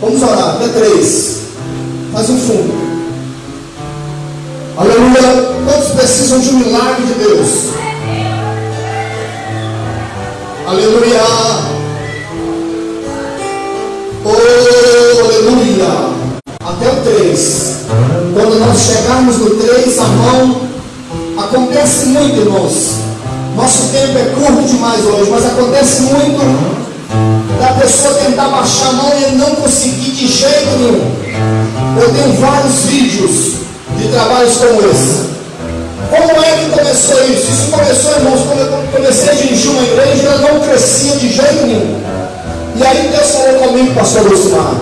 Vamos orar. Até três. Faz um fundo. Aleluia. Quantos precisam de um milagre de Deus? Aleluia. Oh, aleluia. Até o 3. Quando nós chegarmos no 3, a mão acontece muito, irmãos. Nosso tempo é curto demais hoje, mas acontece muito da pessoa tentar baixar a mão e não conseguir de jeito nenhum. Eu tenho vários vídeos de trabalhos como esse. Como é que começou isso? Isso começou, irmãos, quando eu comecei a dirigir uma igreja, ela não crescia de jeito nenhum. E aí Deus falou comigo, pastor Lucimar,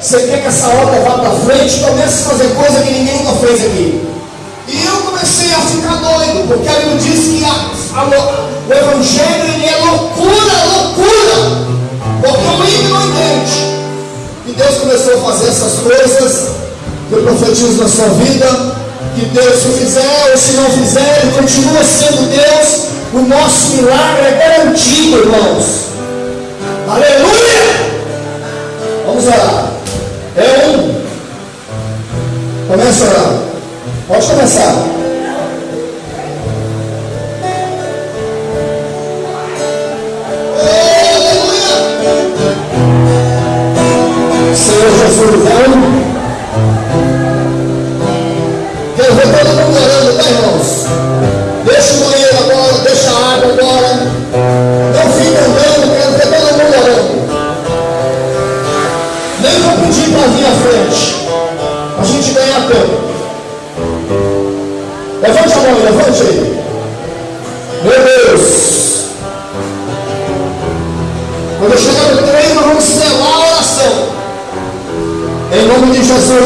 você quer que essa obra vá para frente? Comece a fazer coisa que ninguém nunca fez aqui. E eu comecei a ficar doido, porque a Bíblia diz que a, a, o Evangelho é loucura, loucura. Porque o ímpio não entende. E Deus começou a fazer essas coisas. Eu profetizo na sua vida que Deus, se fizer ou se não fizer, Ele continua sendo Deus. O nosso milagre é garantido, irmãos. Aleluia! Vamos orar. É um. Começa a orar. Pode começar.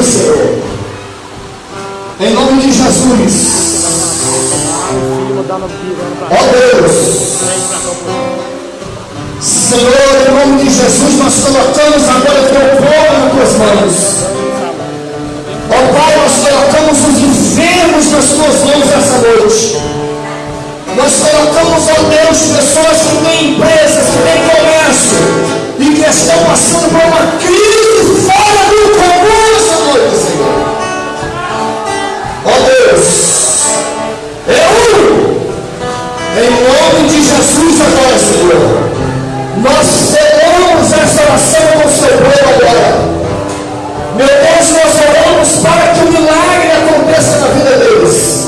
Senhor. Em nome de Jesus. Ó oh, Deus. Senhor, em nome de Jesus, nós colocamos agora teu povo nas tuas mãos. Ó oh, Pai, nós colocamos os enfermos nas tuas mãos essa noite. Nós colocamos, ó oh Deus, pessoas que têm empresas, que têm comércio e que estão passando por uma crise Deus, eu, em nome de Jesus agora, Senhor, nós selamos essa oração com o povo agora. Meu Deus, nós oramos para que o milagre aconteça na vida deles.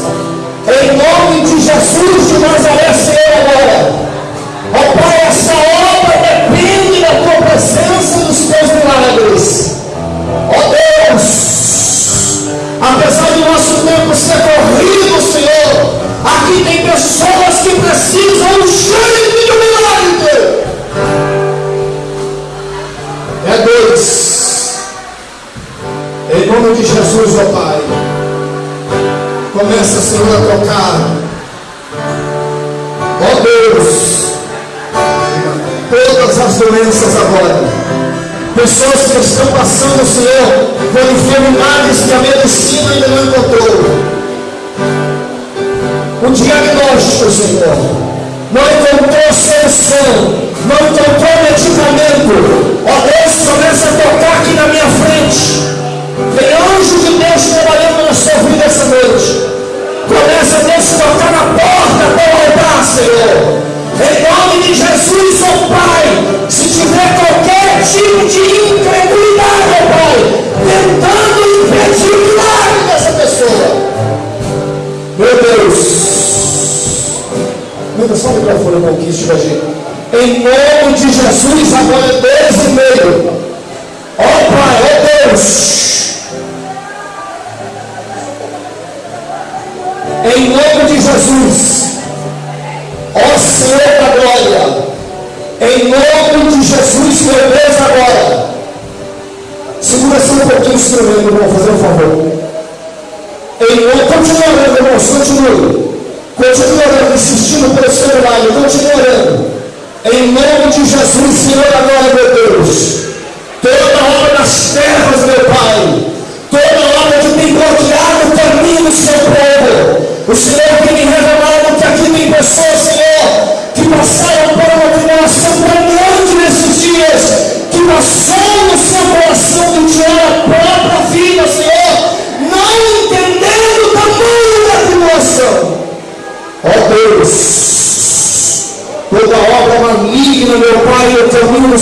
Jesus, ó Pai. Começa, Senhor, a tocar. Ó Deus. Todas as doenças agora. Pessoas que estão passando, Senhor, por enfermidades que a medicina ainda não encontrou. O diagnóstico, Senhor, não encontrou solução, não encontrou medicamento. Ó Deus, começa a tocar aqui na minha frente. Tem anjo de Deus trabalhando na sua vida essa noite. Começa a Deus tocar na porta do altar, Senhor. Em nome de Jesus, ó Pai, se tiver qualquer tipo de incredulidade, ó Pai, tentando impedir o milagre dessa pessoa. Meu Deus. Muda só o microfone um pouquinho, se tiver jeito. Em nome de Jesus, agora é Deus e meio. Ó Pai, ó Deus. Ó Senhor da glória, em nome de Jesus, meu é Deus, agora. Segura só um pouquinho esse tremendo, irmão, fazer um favor. Em nome, continua orando, irmãos, continue. Continue orando, insistindo pelo seu lado, continue orando. Em nome de Jesus, Senhor, agora, meu Deus. Toda obra das terras, meu Pai. Toda obra que tem bloqueado o caminho do seu povo. O Senhor tem me revelado que aqui tem pessoas, Senhor.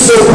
so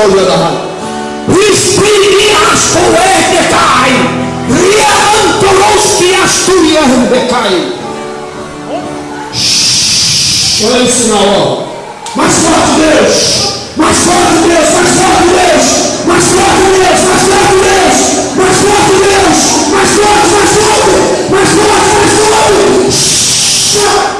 Espirias poeticai, riantoloski asturias decai. Olha esse sinal, ó. Mais forte Deus, mais forte Deus, mais forte Deus, mais forte Deus, mais forte Deus, mais forte Deus, mais forte, mais forte, mais forte, mais forte.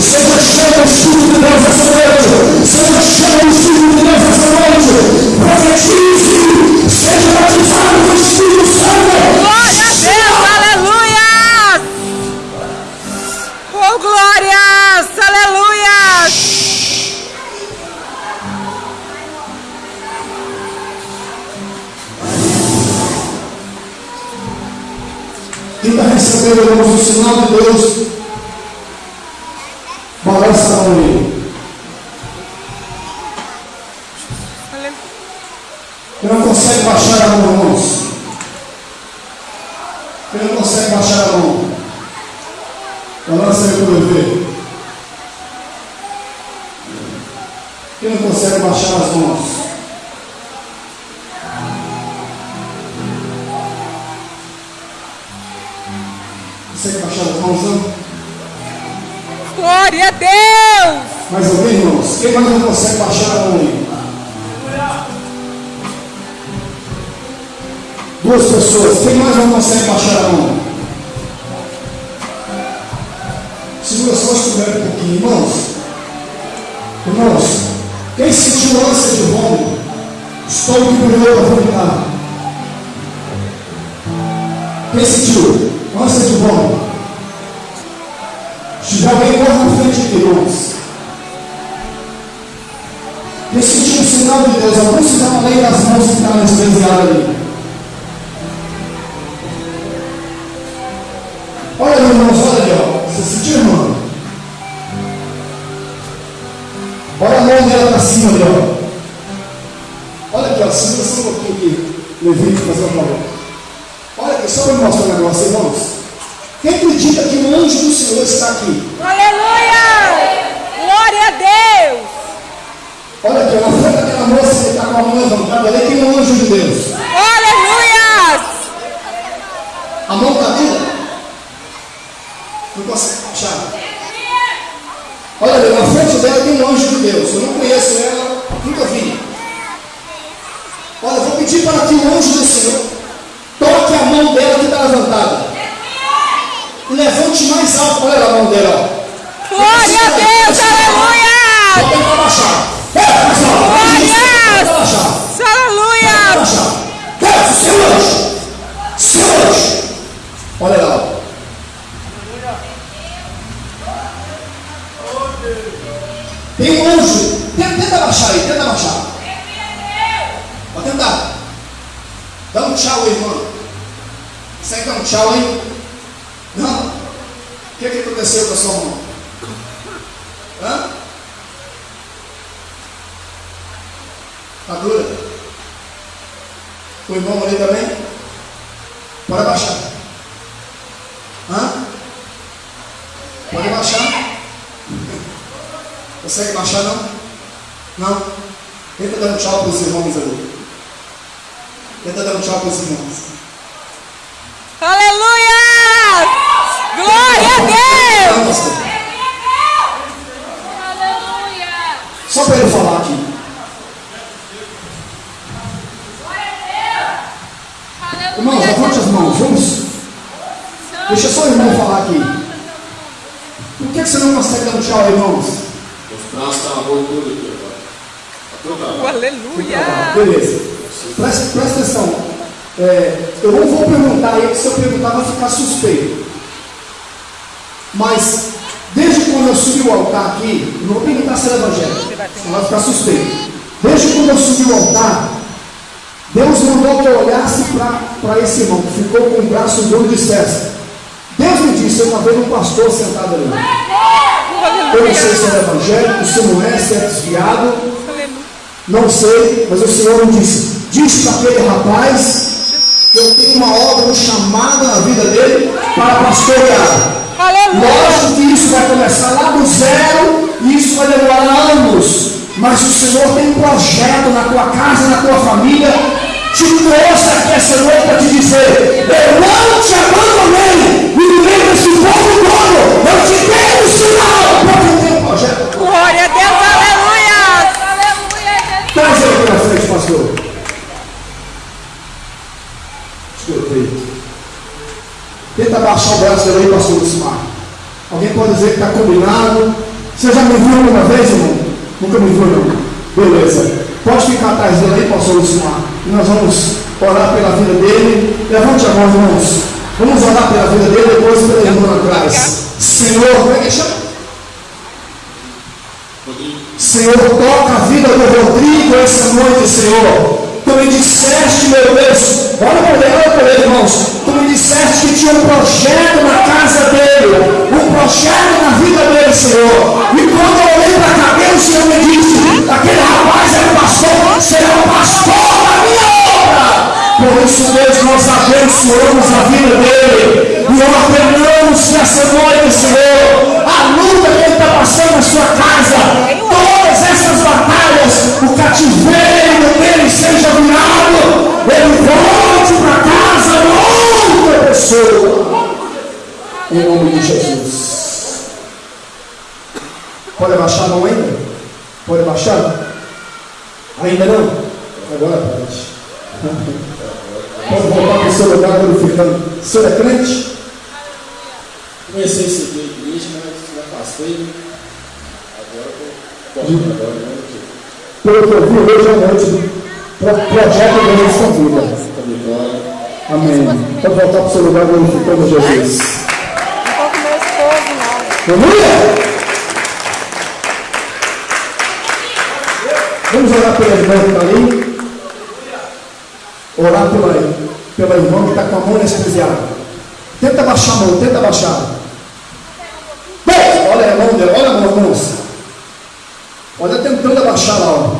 Seja cheio do Espírito de Deus irmãos, o sinal de Deus, balança a mão aí. Quem não consegue baixar a mão, irmãos? Quem não consegue baixar a mão? Balança aí para ver. Quem não consegue baixar as mãos? Glória a Deus! Mais alguém, irmãos? Quem mais não consegue baixar a mão aí? Duas pessoas. Quem mais não consegue baixar a mão? Segura só os um pouquinho, irmãos. Irmãos, quem sentiu ânsia de vômito? Estômago que brilhou para vomitar. Quem sentiu ânsia de vômito? Se alguém, corre na frente de. Quem sentiu o sinal de Deus? Algum sinal além das mãos que está anestesiado ali? Olha, irmãos, olha ali, ó. Você sentiu, irmão? Olha a mão dela para cima ali, ó. Olha aqui, ó. Segura só um pouquinho aqui. Levei fazer uma favor. Olha aqui, só para mostrar um negócio, irmãos. Quem acredita que o anjo do Senhor está aqui? Aleluia! Glória a Deus! Olha aqui, na frente daquela moça que está com a mão levantada ali, tem um anjo de Deus. Aleluia! A mão está viva? Não consegue achar. Olha ali, na frente dela tem um anjo de Deus. Eu não conheço ela, nunca vi. Olha, eu vou pedir para que o anjo do Senhor toque a mão dela que está levantada. Levante mais alto. Olha a mão dela. ó. Glória a Deus! Aleluia! Bota ele para baixar. Aleluia! É, seu anjo. Seu anjo. Olha lá. Tem um anjo. Tenta, tenta baixar aí, tenta baixar. Pode tentar. Dá um tchau irmão. Consegue dar um tchau aí? Não. O que, é que aconteceu com a sua mão? Hã? Está dura? O irmão ali também? Pode baixar. Hã? Pode baixar. Consegue baixar não? Não? Tenta dar um tchau para os irmãos ali. Tenta dar um tchau para os irmãos. Aleluia! Glória a Deus! Pastor. Só para ele falar aqui. Irmãos, levante as mãos, vamos. Deixa só o irmão falar aqui. Por que, você não consegue dar um tchau, irmãos? Os braços estão tudo aqui, ó. Aleluia! Beleza. Presta, presta atenção. É, eu não vou perguntar aí, que se eu perguntar vai ficar suspeito. Mas, desde quando eu subi o altar aqui, eu não vou perguntar se é evangélico, senão vai ficar suspeito. Desde quando eu subi o altar, Deus mandou que eu olhasse para esse irmão, que ficou com o braço duro de dissesse. Deus me disse, eu estava vendo um pastor sentado ali. Eu não sei se é evangélico, se não é, se é desviado. Não sei, mas o Senhor me disse: disse para aquele rapaz que eu tenho uma obra, um chamado na vida dele para pastorear. Lógico que isso vai começar lá do zero e isso vai demorar anos. Mas o Senhor tem um projeto na tua casa, na tua família. Te trouxe aqui essa noite para te dizer: Eu não te abandonei. Me lembro desse povo todo. Eu te dei um sinal porque eu tenho um projeto. Glória a Deus, aleluia! Traz ele na frente, pastor. Escutei. Tenta baixar o braço aí, pastor Lucimar. Alguém pode dizer que está combinado? Você já me viu alguma vez, irmão? Nunca me viu, não. Beleza. Pode ficar atrás dele aí, pastor Lucimar. E nós vamos orar pela vida dele. Levante a mão, irmãos. Vamos orar pela vida dele, depois pela irmã atrás. Senhor, como é que chama? Senhor, toca a vida do Rodrigo essa noite, Senhor. Tu me disseste, meu Deus, olha para ele, olha para ele, irmãos. Tu disseste que tinha um projeto na casa dele, um projeto na vida dele, Senhor. E quando eu olhei para a cabeça, o Senhor me disse: aquele rapaz é pastor, será o pastor da minha obra. Por isso, Deus, nós abençoamos a vida dele e ordenamos nessa noite, Senhor, a luta que ele está passando na sua casa, todas essas batalhas, o cativeiro dele seja virado, em nome de Jesus. Pode abaixar a mão ainda? Pode abaixar? Ainda não? Agora pode. Pode voltar para o seu lugar glorificando. O senhor é crente? Comecei a seguir a igreja, mas me afastei. Agora estou agora, né? Pelo que eu vi hoje à noite, pro- projeto da sua vida. Amém. Pode voltar para o seu lugar glorificando Jesus. Aleluia! Vamos orar pela irmã que está ali. Orar pela, pela irmã que está com a mão anestesiada. Tenta baixar a mão, tenta baixar. Bem, olha a mão dela, olha a mão, irmãos. Olha tentando abaixar lá, ó.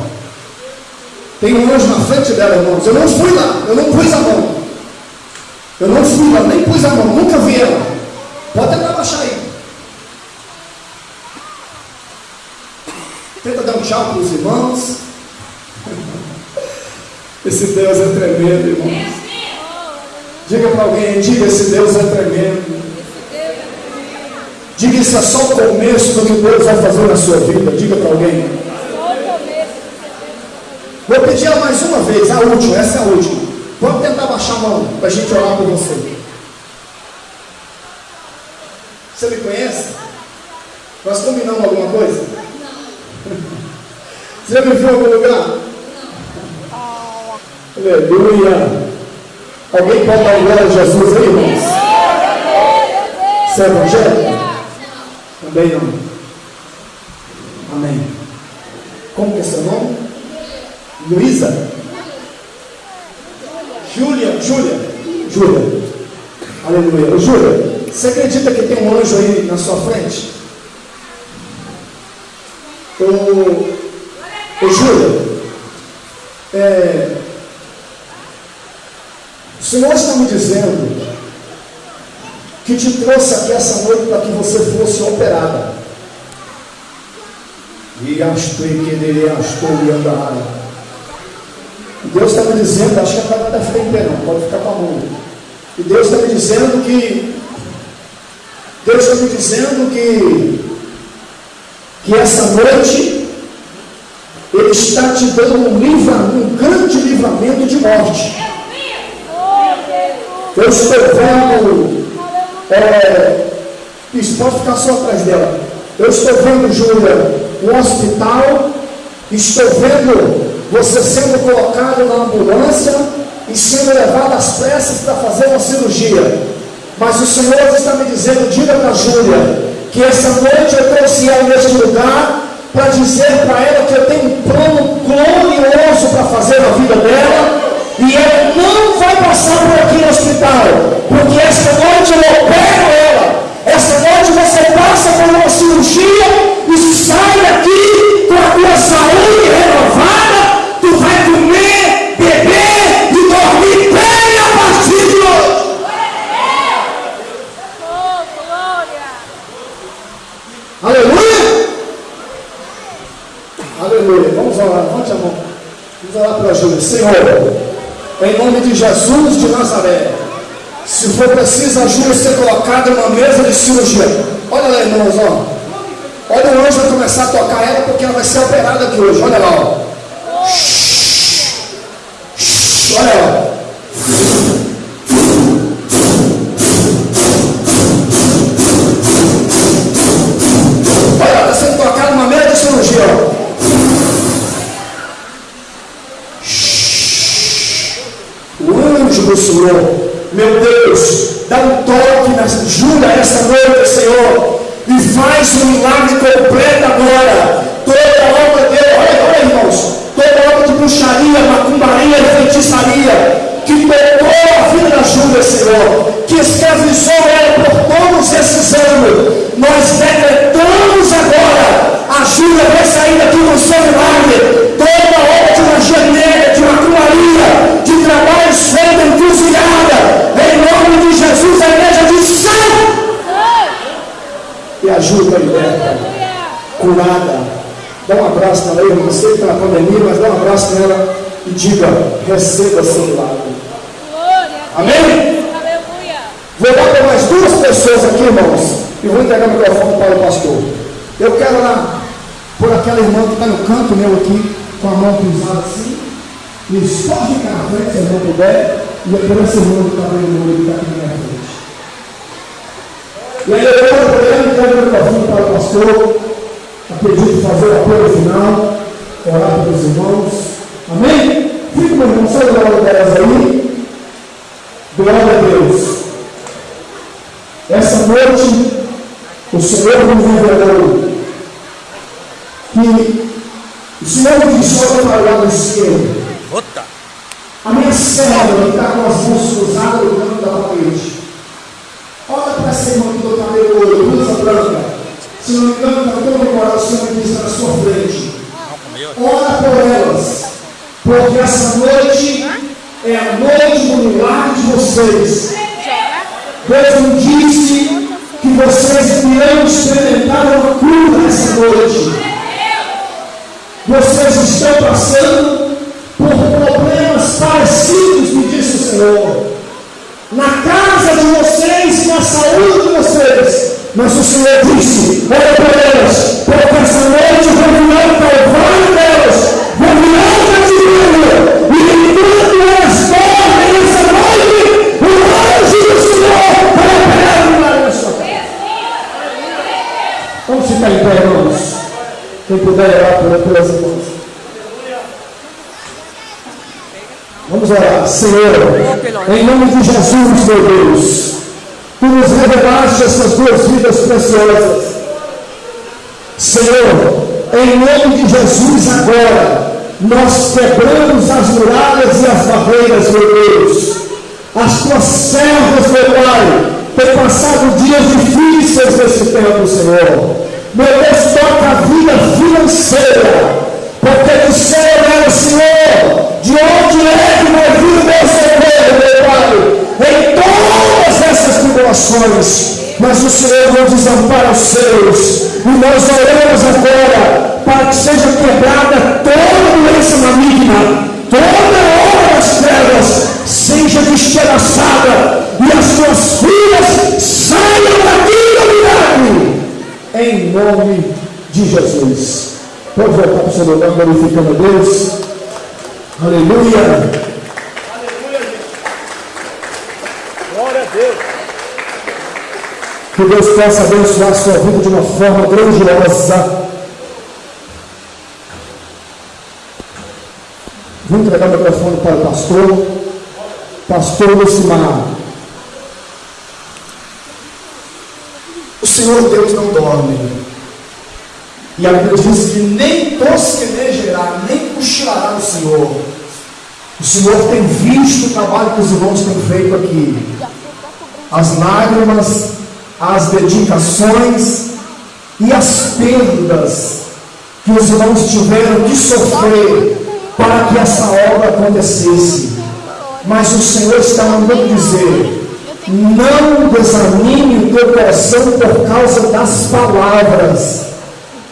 Tem um anjo na frente dela, irmãos. Eu não fui lá, eu não pus a mão. Eu não fui lá, nem pus a mão, nunca vi ela. Pode tentar abaixar aí. Tenta dar um tchau para os irmãos. Esse Deus é tremendo, irmãos. Diga para alguém, diga esse Deus é tremendo. Diga isso é só o começo do que Deus vai fazer na sua vida. Diga para alguém. Vou pedir ela mais uma vez, a última, essa é a última. Vamos tentar baixar a mão para a gente orar por você. Você me conhece? Nós combinamos alguma coisa? Você já me viu em algum lugar? Aleluia! Alguém pode dar glória a Jesus aí, irmãos? Você é evangélico? Também não. Amém. Como que é seu nome? Luísa? Júlia? Júlia? Júlia. Aleluia. Júlia, você acredita que tem um anjo aí na sua frente? Ô, ô Júlia, é, o Senhor está me dizendo que te trouxe aqui essa noite para que você fosse operada. E querer astou e andar. Deus está me dizendo, acho que a cara está ficar em pé, não, pode ficar com a mão. E Deus está me dizendo que. Deus está me dizendo que. Que essa noite Ele está te dando um um grande livramento de morte. Eu estou vendo. É, isso pode ficar só atrás dela. Eu estou vendo, Júlia, um hospital. Estou vendo você sendo colocado na ambulância e sendo levado às pressas para fazer uma cirurgia. Mas o Senhor está me dizendo, diga para a Júlia, que essa noite eu trouxe ela neste lugar para dizer para ela que eu tenho um plano glorioso para fazer na vida dela e ela não vai passar por aqui no hospital, porque esta noite eu opero ela. Esta noite você passa por uma cirurgia e sai daqui com a tua saúde renovada. Tu vai comer, beber e dormir bem a partir de hoje. Aleluia! Aleluia. Vamos orar, levante a mão. Vamos orar para a Júlia. Senhor, em nome de Jesus de Nazaré, se for preciso a Júlia ser colocada numa mesa de cirurgia. Olha lá, irmãos, ó. Olha o anjo vai começar a tocar ela porque ela vai ser operada aqui hoje. Olha lá, ó. Olha lá. Dá um toque na Júlia essa noite, Senhor, e faz um milagre completo agora. Toda obra dele, olha, olha, irmãos, toda obra de bruxaria, macumbaria, feitiçaria, que tocou a vida da Júlia, Senhor, que escravizou ela por todos esses anos, nós decretamos agora, a Júlia vai sair daqui com seu milagre, ajuda, liberta, curada. Dá um abraço nela eu não sei que está na pandemia, mas dá um abraço nela e diga, receba seu milagre. Amém? Vou dar para mais duas pessoas aqui, irmãos, e vou entregar o microfone para o pastor. Eu quero lá, por aquela irmã que está no canto meu aqui, com a mão cruzada assim, e pode ficar na frente, se irmã puder, e é por esse irmão que está vendo o olho que está aqui. E aí eu quero poder entregar o microfone para o pastor, a pedido de fazer o apoio final, orar pelos irmãos. Amém? Fica, meu irmão, só o glória delas aí. Glória a Deus. Essa noite, o Senhor nos revelou que o Senhor me olha para o lado esquerdo. A minha serva está com as mãos cruzadas no canto da parede. Essa irmã que do cabelo ouro, blusa branca. Se não me engano, está todo o coração que está na sua frente. Ora por elas, porque essa noite é a noite do milagre de vocês. Deus me disse que vocês irão experimentar uma cura nessa noite. Vocês estão passando por problemas parecidos, me disse o Senhor. Na casa de vocês, na saúde de vocês. Mas o Senhor disse: olha para elas, porque essa noite vou virar o calvário delas, vou virar o cativeiro, e enquanto elas dormem nessa noite, o anjo do Senhor vai operar o milagre na sua casa. Vamos ficar em pé, irmãos. Quem puder orar pelas Vamos orar. Senhor, em nome de Jesus, meu Deus, Tu nos revelaste essas duas vidas preciosas. Senhor, em nome de Jesus, agora, nós quebramos as muralhas e as barreiras, meu Deus. As tuas servas, meu Pai, têm passado dias difíceis nesse tempo, Senhor. Meu Deus, toca a vida financeira, porque do céu o Senhor, de onde é que vai vir o meu socorro, meu Pai, em todas essas tribulações. mas o Senhor não desampara os seus. E nós oramos agora para que seja quebrada toda doença maligna, toda obra das trevas seja despedaçada e as tuas filhas saiam daqui do milagre. Em nome de Jesus. Pode voltar para o glorificando a Deus. Aleluia. Glória a Deus. Que Deus possa abençoar a sua vida de uma forma grandiosa. Vou entregar o microfone para o pastor. Pastor Lucimar. O Senhor Deus não dorme. E a Bíblia diz que nem tosquenejará, nem cochilará o Senhor. O Senhor tem visto o trabalho que os irmãos têm feito aqui. As lágrimas, as dedicações e as perdas que os irmãos tiveram que sofrer para que essa obra acontecesse. Mas o Senhor está mandando dizer: não desanime o teu coração por causa das palavras,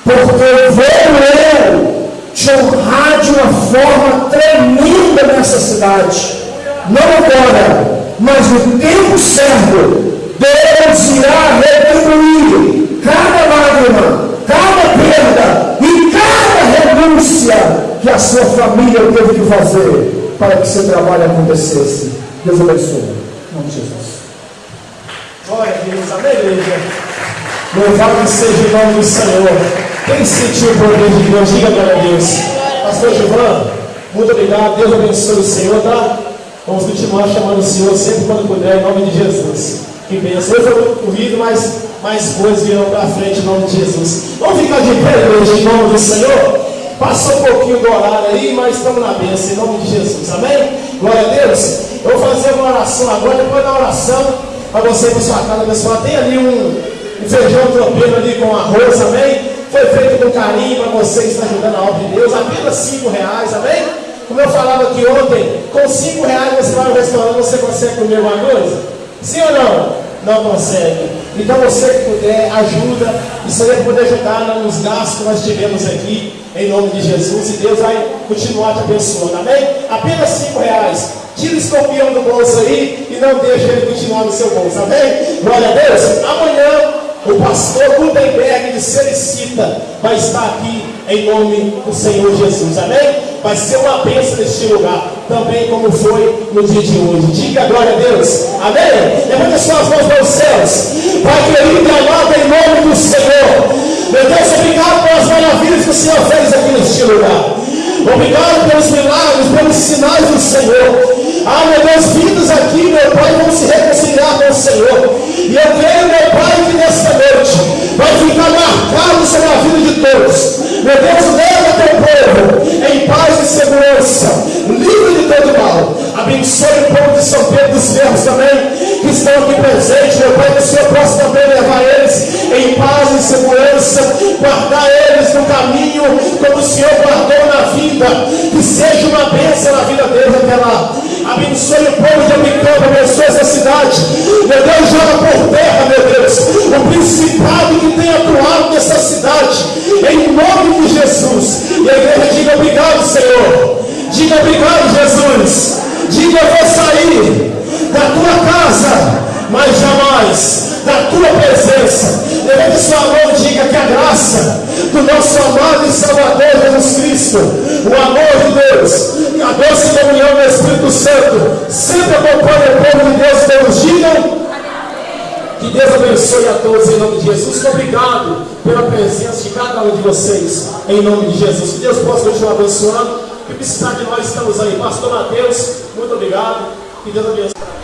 porque vou eu te honrar de uma forma tremenda nessa cidade. Não agora, mas no tempo certo, Deus irá retribuir cada lágrima, cada perda e cada renúncia que a sua família teve que fazer para que seu trabalho acontecesse. Deus abençoe. Em nome de Jesus. Glória a Deus. Igreja. Louvado seja o nome do Senhor. Quem sentiu o poder de Deus, diga glória a Deus. Pastor Gilvan, muito obrigado. Deus abençoe o Senhor, tá? Vamos continuar chamando o Senhor sempre quando puder, em nome de Jesus. Que benção. Hoje foi muito corrido, mas mais coisas virão para frente em nome de Jesus. Vamos ficar de pé, igreja, em nome do Senhor? Passou um pouquinho do horário aí, mas estamos na bênção, em nome de Jesus. Amém? Glória a Deus. Eu vou fazer uma oração agora, depois da oração, para você para sua casa abençoar. Tem ali um, um feijão tropeiro ali com arroz, amém? Foi feito com carinho para você que está ajudando a obra de Deus. Apenas cinco reais, amém? Como eu falava aqui ontem, com cinco reais você vai ao restaurante, você consegue comer alguma coisa? Sim ou não? Não consegue. Então você que puder, ajuda. Isso aí é poder ajudar nos gastos que nós tivemos aqui, em nome de Jesus. E Deus vai continuar te abençoando. Amém? Apenas cinco reais. Tira o escorpião do bolso aí e não deixa ele continuar no seu bolso. Amém? Glória a Deus. Amanhã o pastor Gutenberg de Sericita vai estar aqui em nome do Senhor Jesus. Amém? Vai ser uma bênção neste lugar, também como foi no dia de hoje. Diga glória a Deus. Amém? Levante suas mãos para os céus. Pai querido e amado, em nome do Senhor. Meu Deus, obrigado pelas maravilhas que o Senhor fez aqui neste lugar. Obrigado pelos milagres, pelos sinais do Senhor. Ah, meu Deus, vindo aqui, meu Pai, vamos se reconciliar com o Senhor. E eu creio, marcado sobre a vida de todos. Meu Deus, leva teu povo em paz e segurança, livre de todo mal. Abençoe o povo de São Pedro dos Ferros também, que estão aqui presentes, meu Pai, que o Senhor possa também levar eles em paz e segurança, guardar eles no caminho como o Senhor guardou na vida, que seja uma bênção na vida deles até lá. Abençoe o povo de Amicampo, abençoe essa cidade. Meu Deus, joga por terra, meu Deus, o principado que tem atuado nessa cidade, em nome de Jesus. E a igreja diga obrigado, Senhor. Diga obrigado, Jesus. Diga eu vou sair da tua casa, mas jamais da tua presença. Levante sua mão e diga que a graça do nosso amado e Salvador Jesus Cristo, o amor de Deus a doce comunhão do Espírito Santo sempre acompanha o povo de Deus. Todos digam. Que Deus abençoe a todos em nome de Jesus. Obrigado pela presença de cada um de vocês em nome de Jesus. Que Deus possa continuar abençoando. Que precisar de nós estamos aí. Pastor Mateus, muito obrigado. Que Deus abençoe.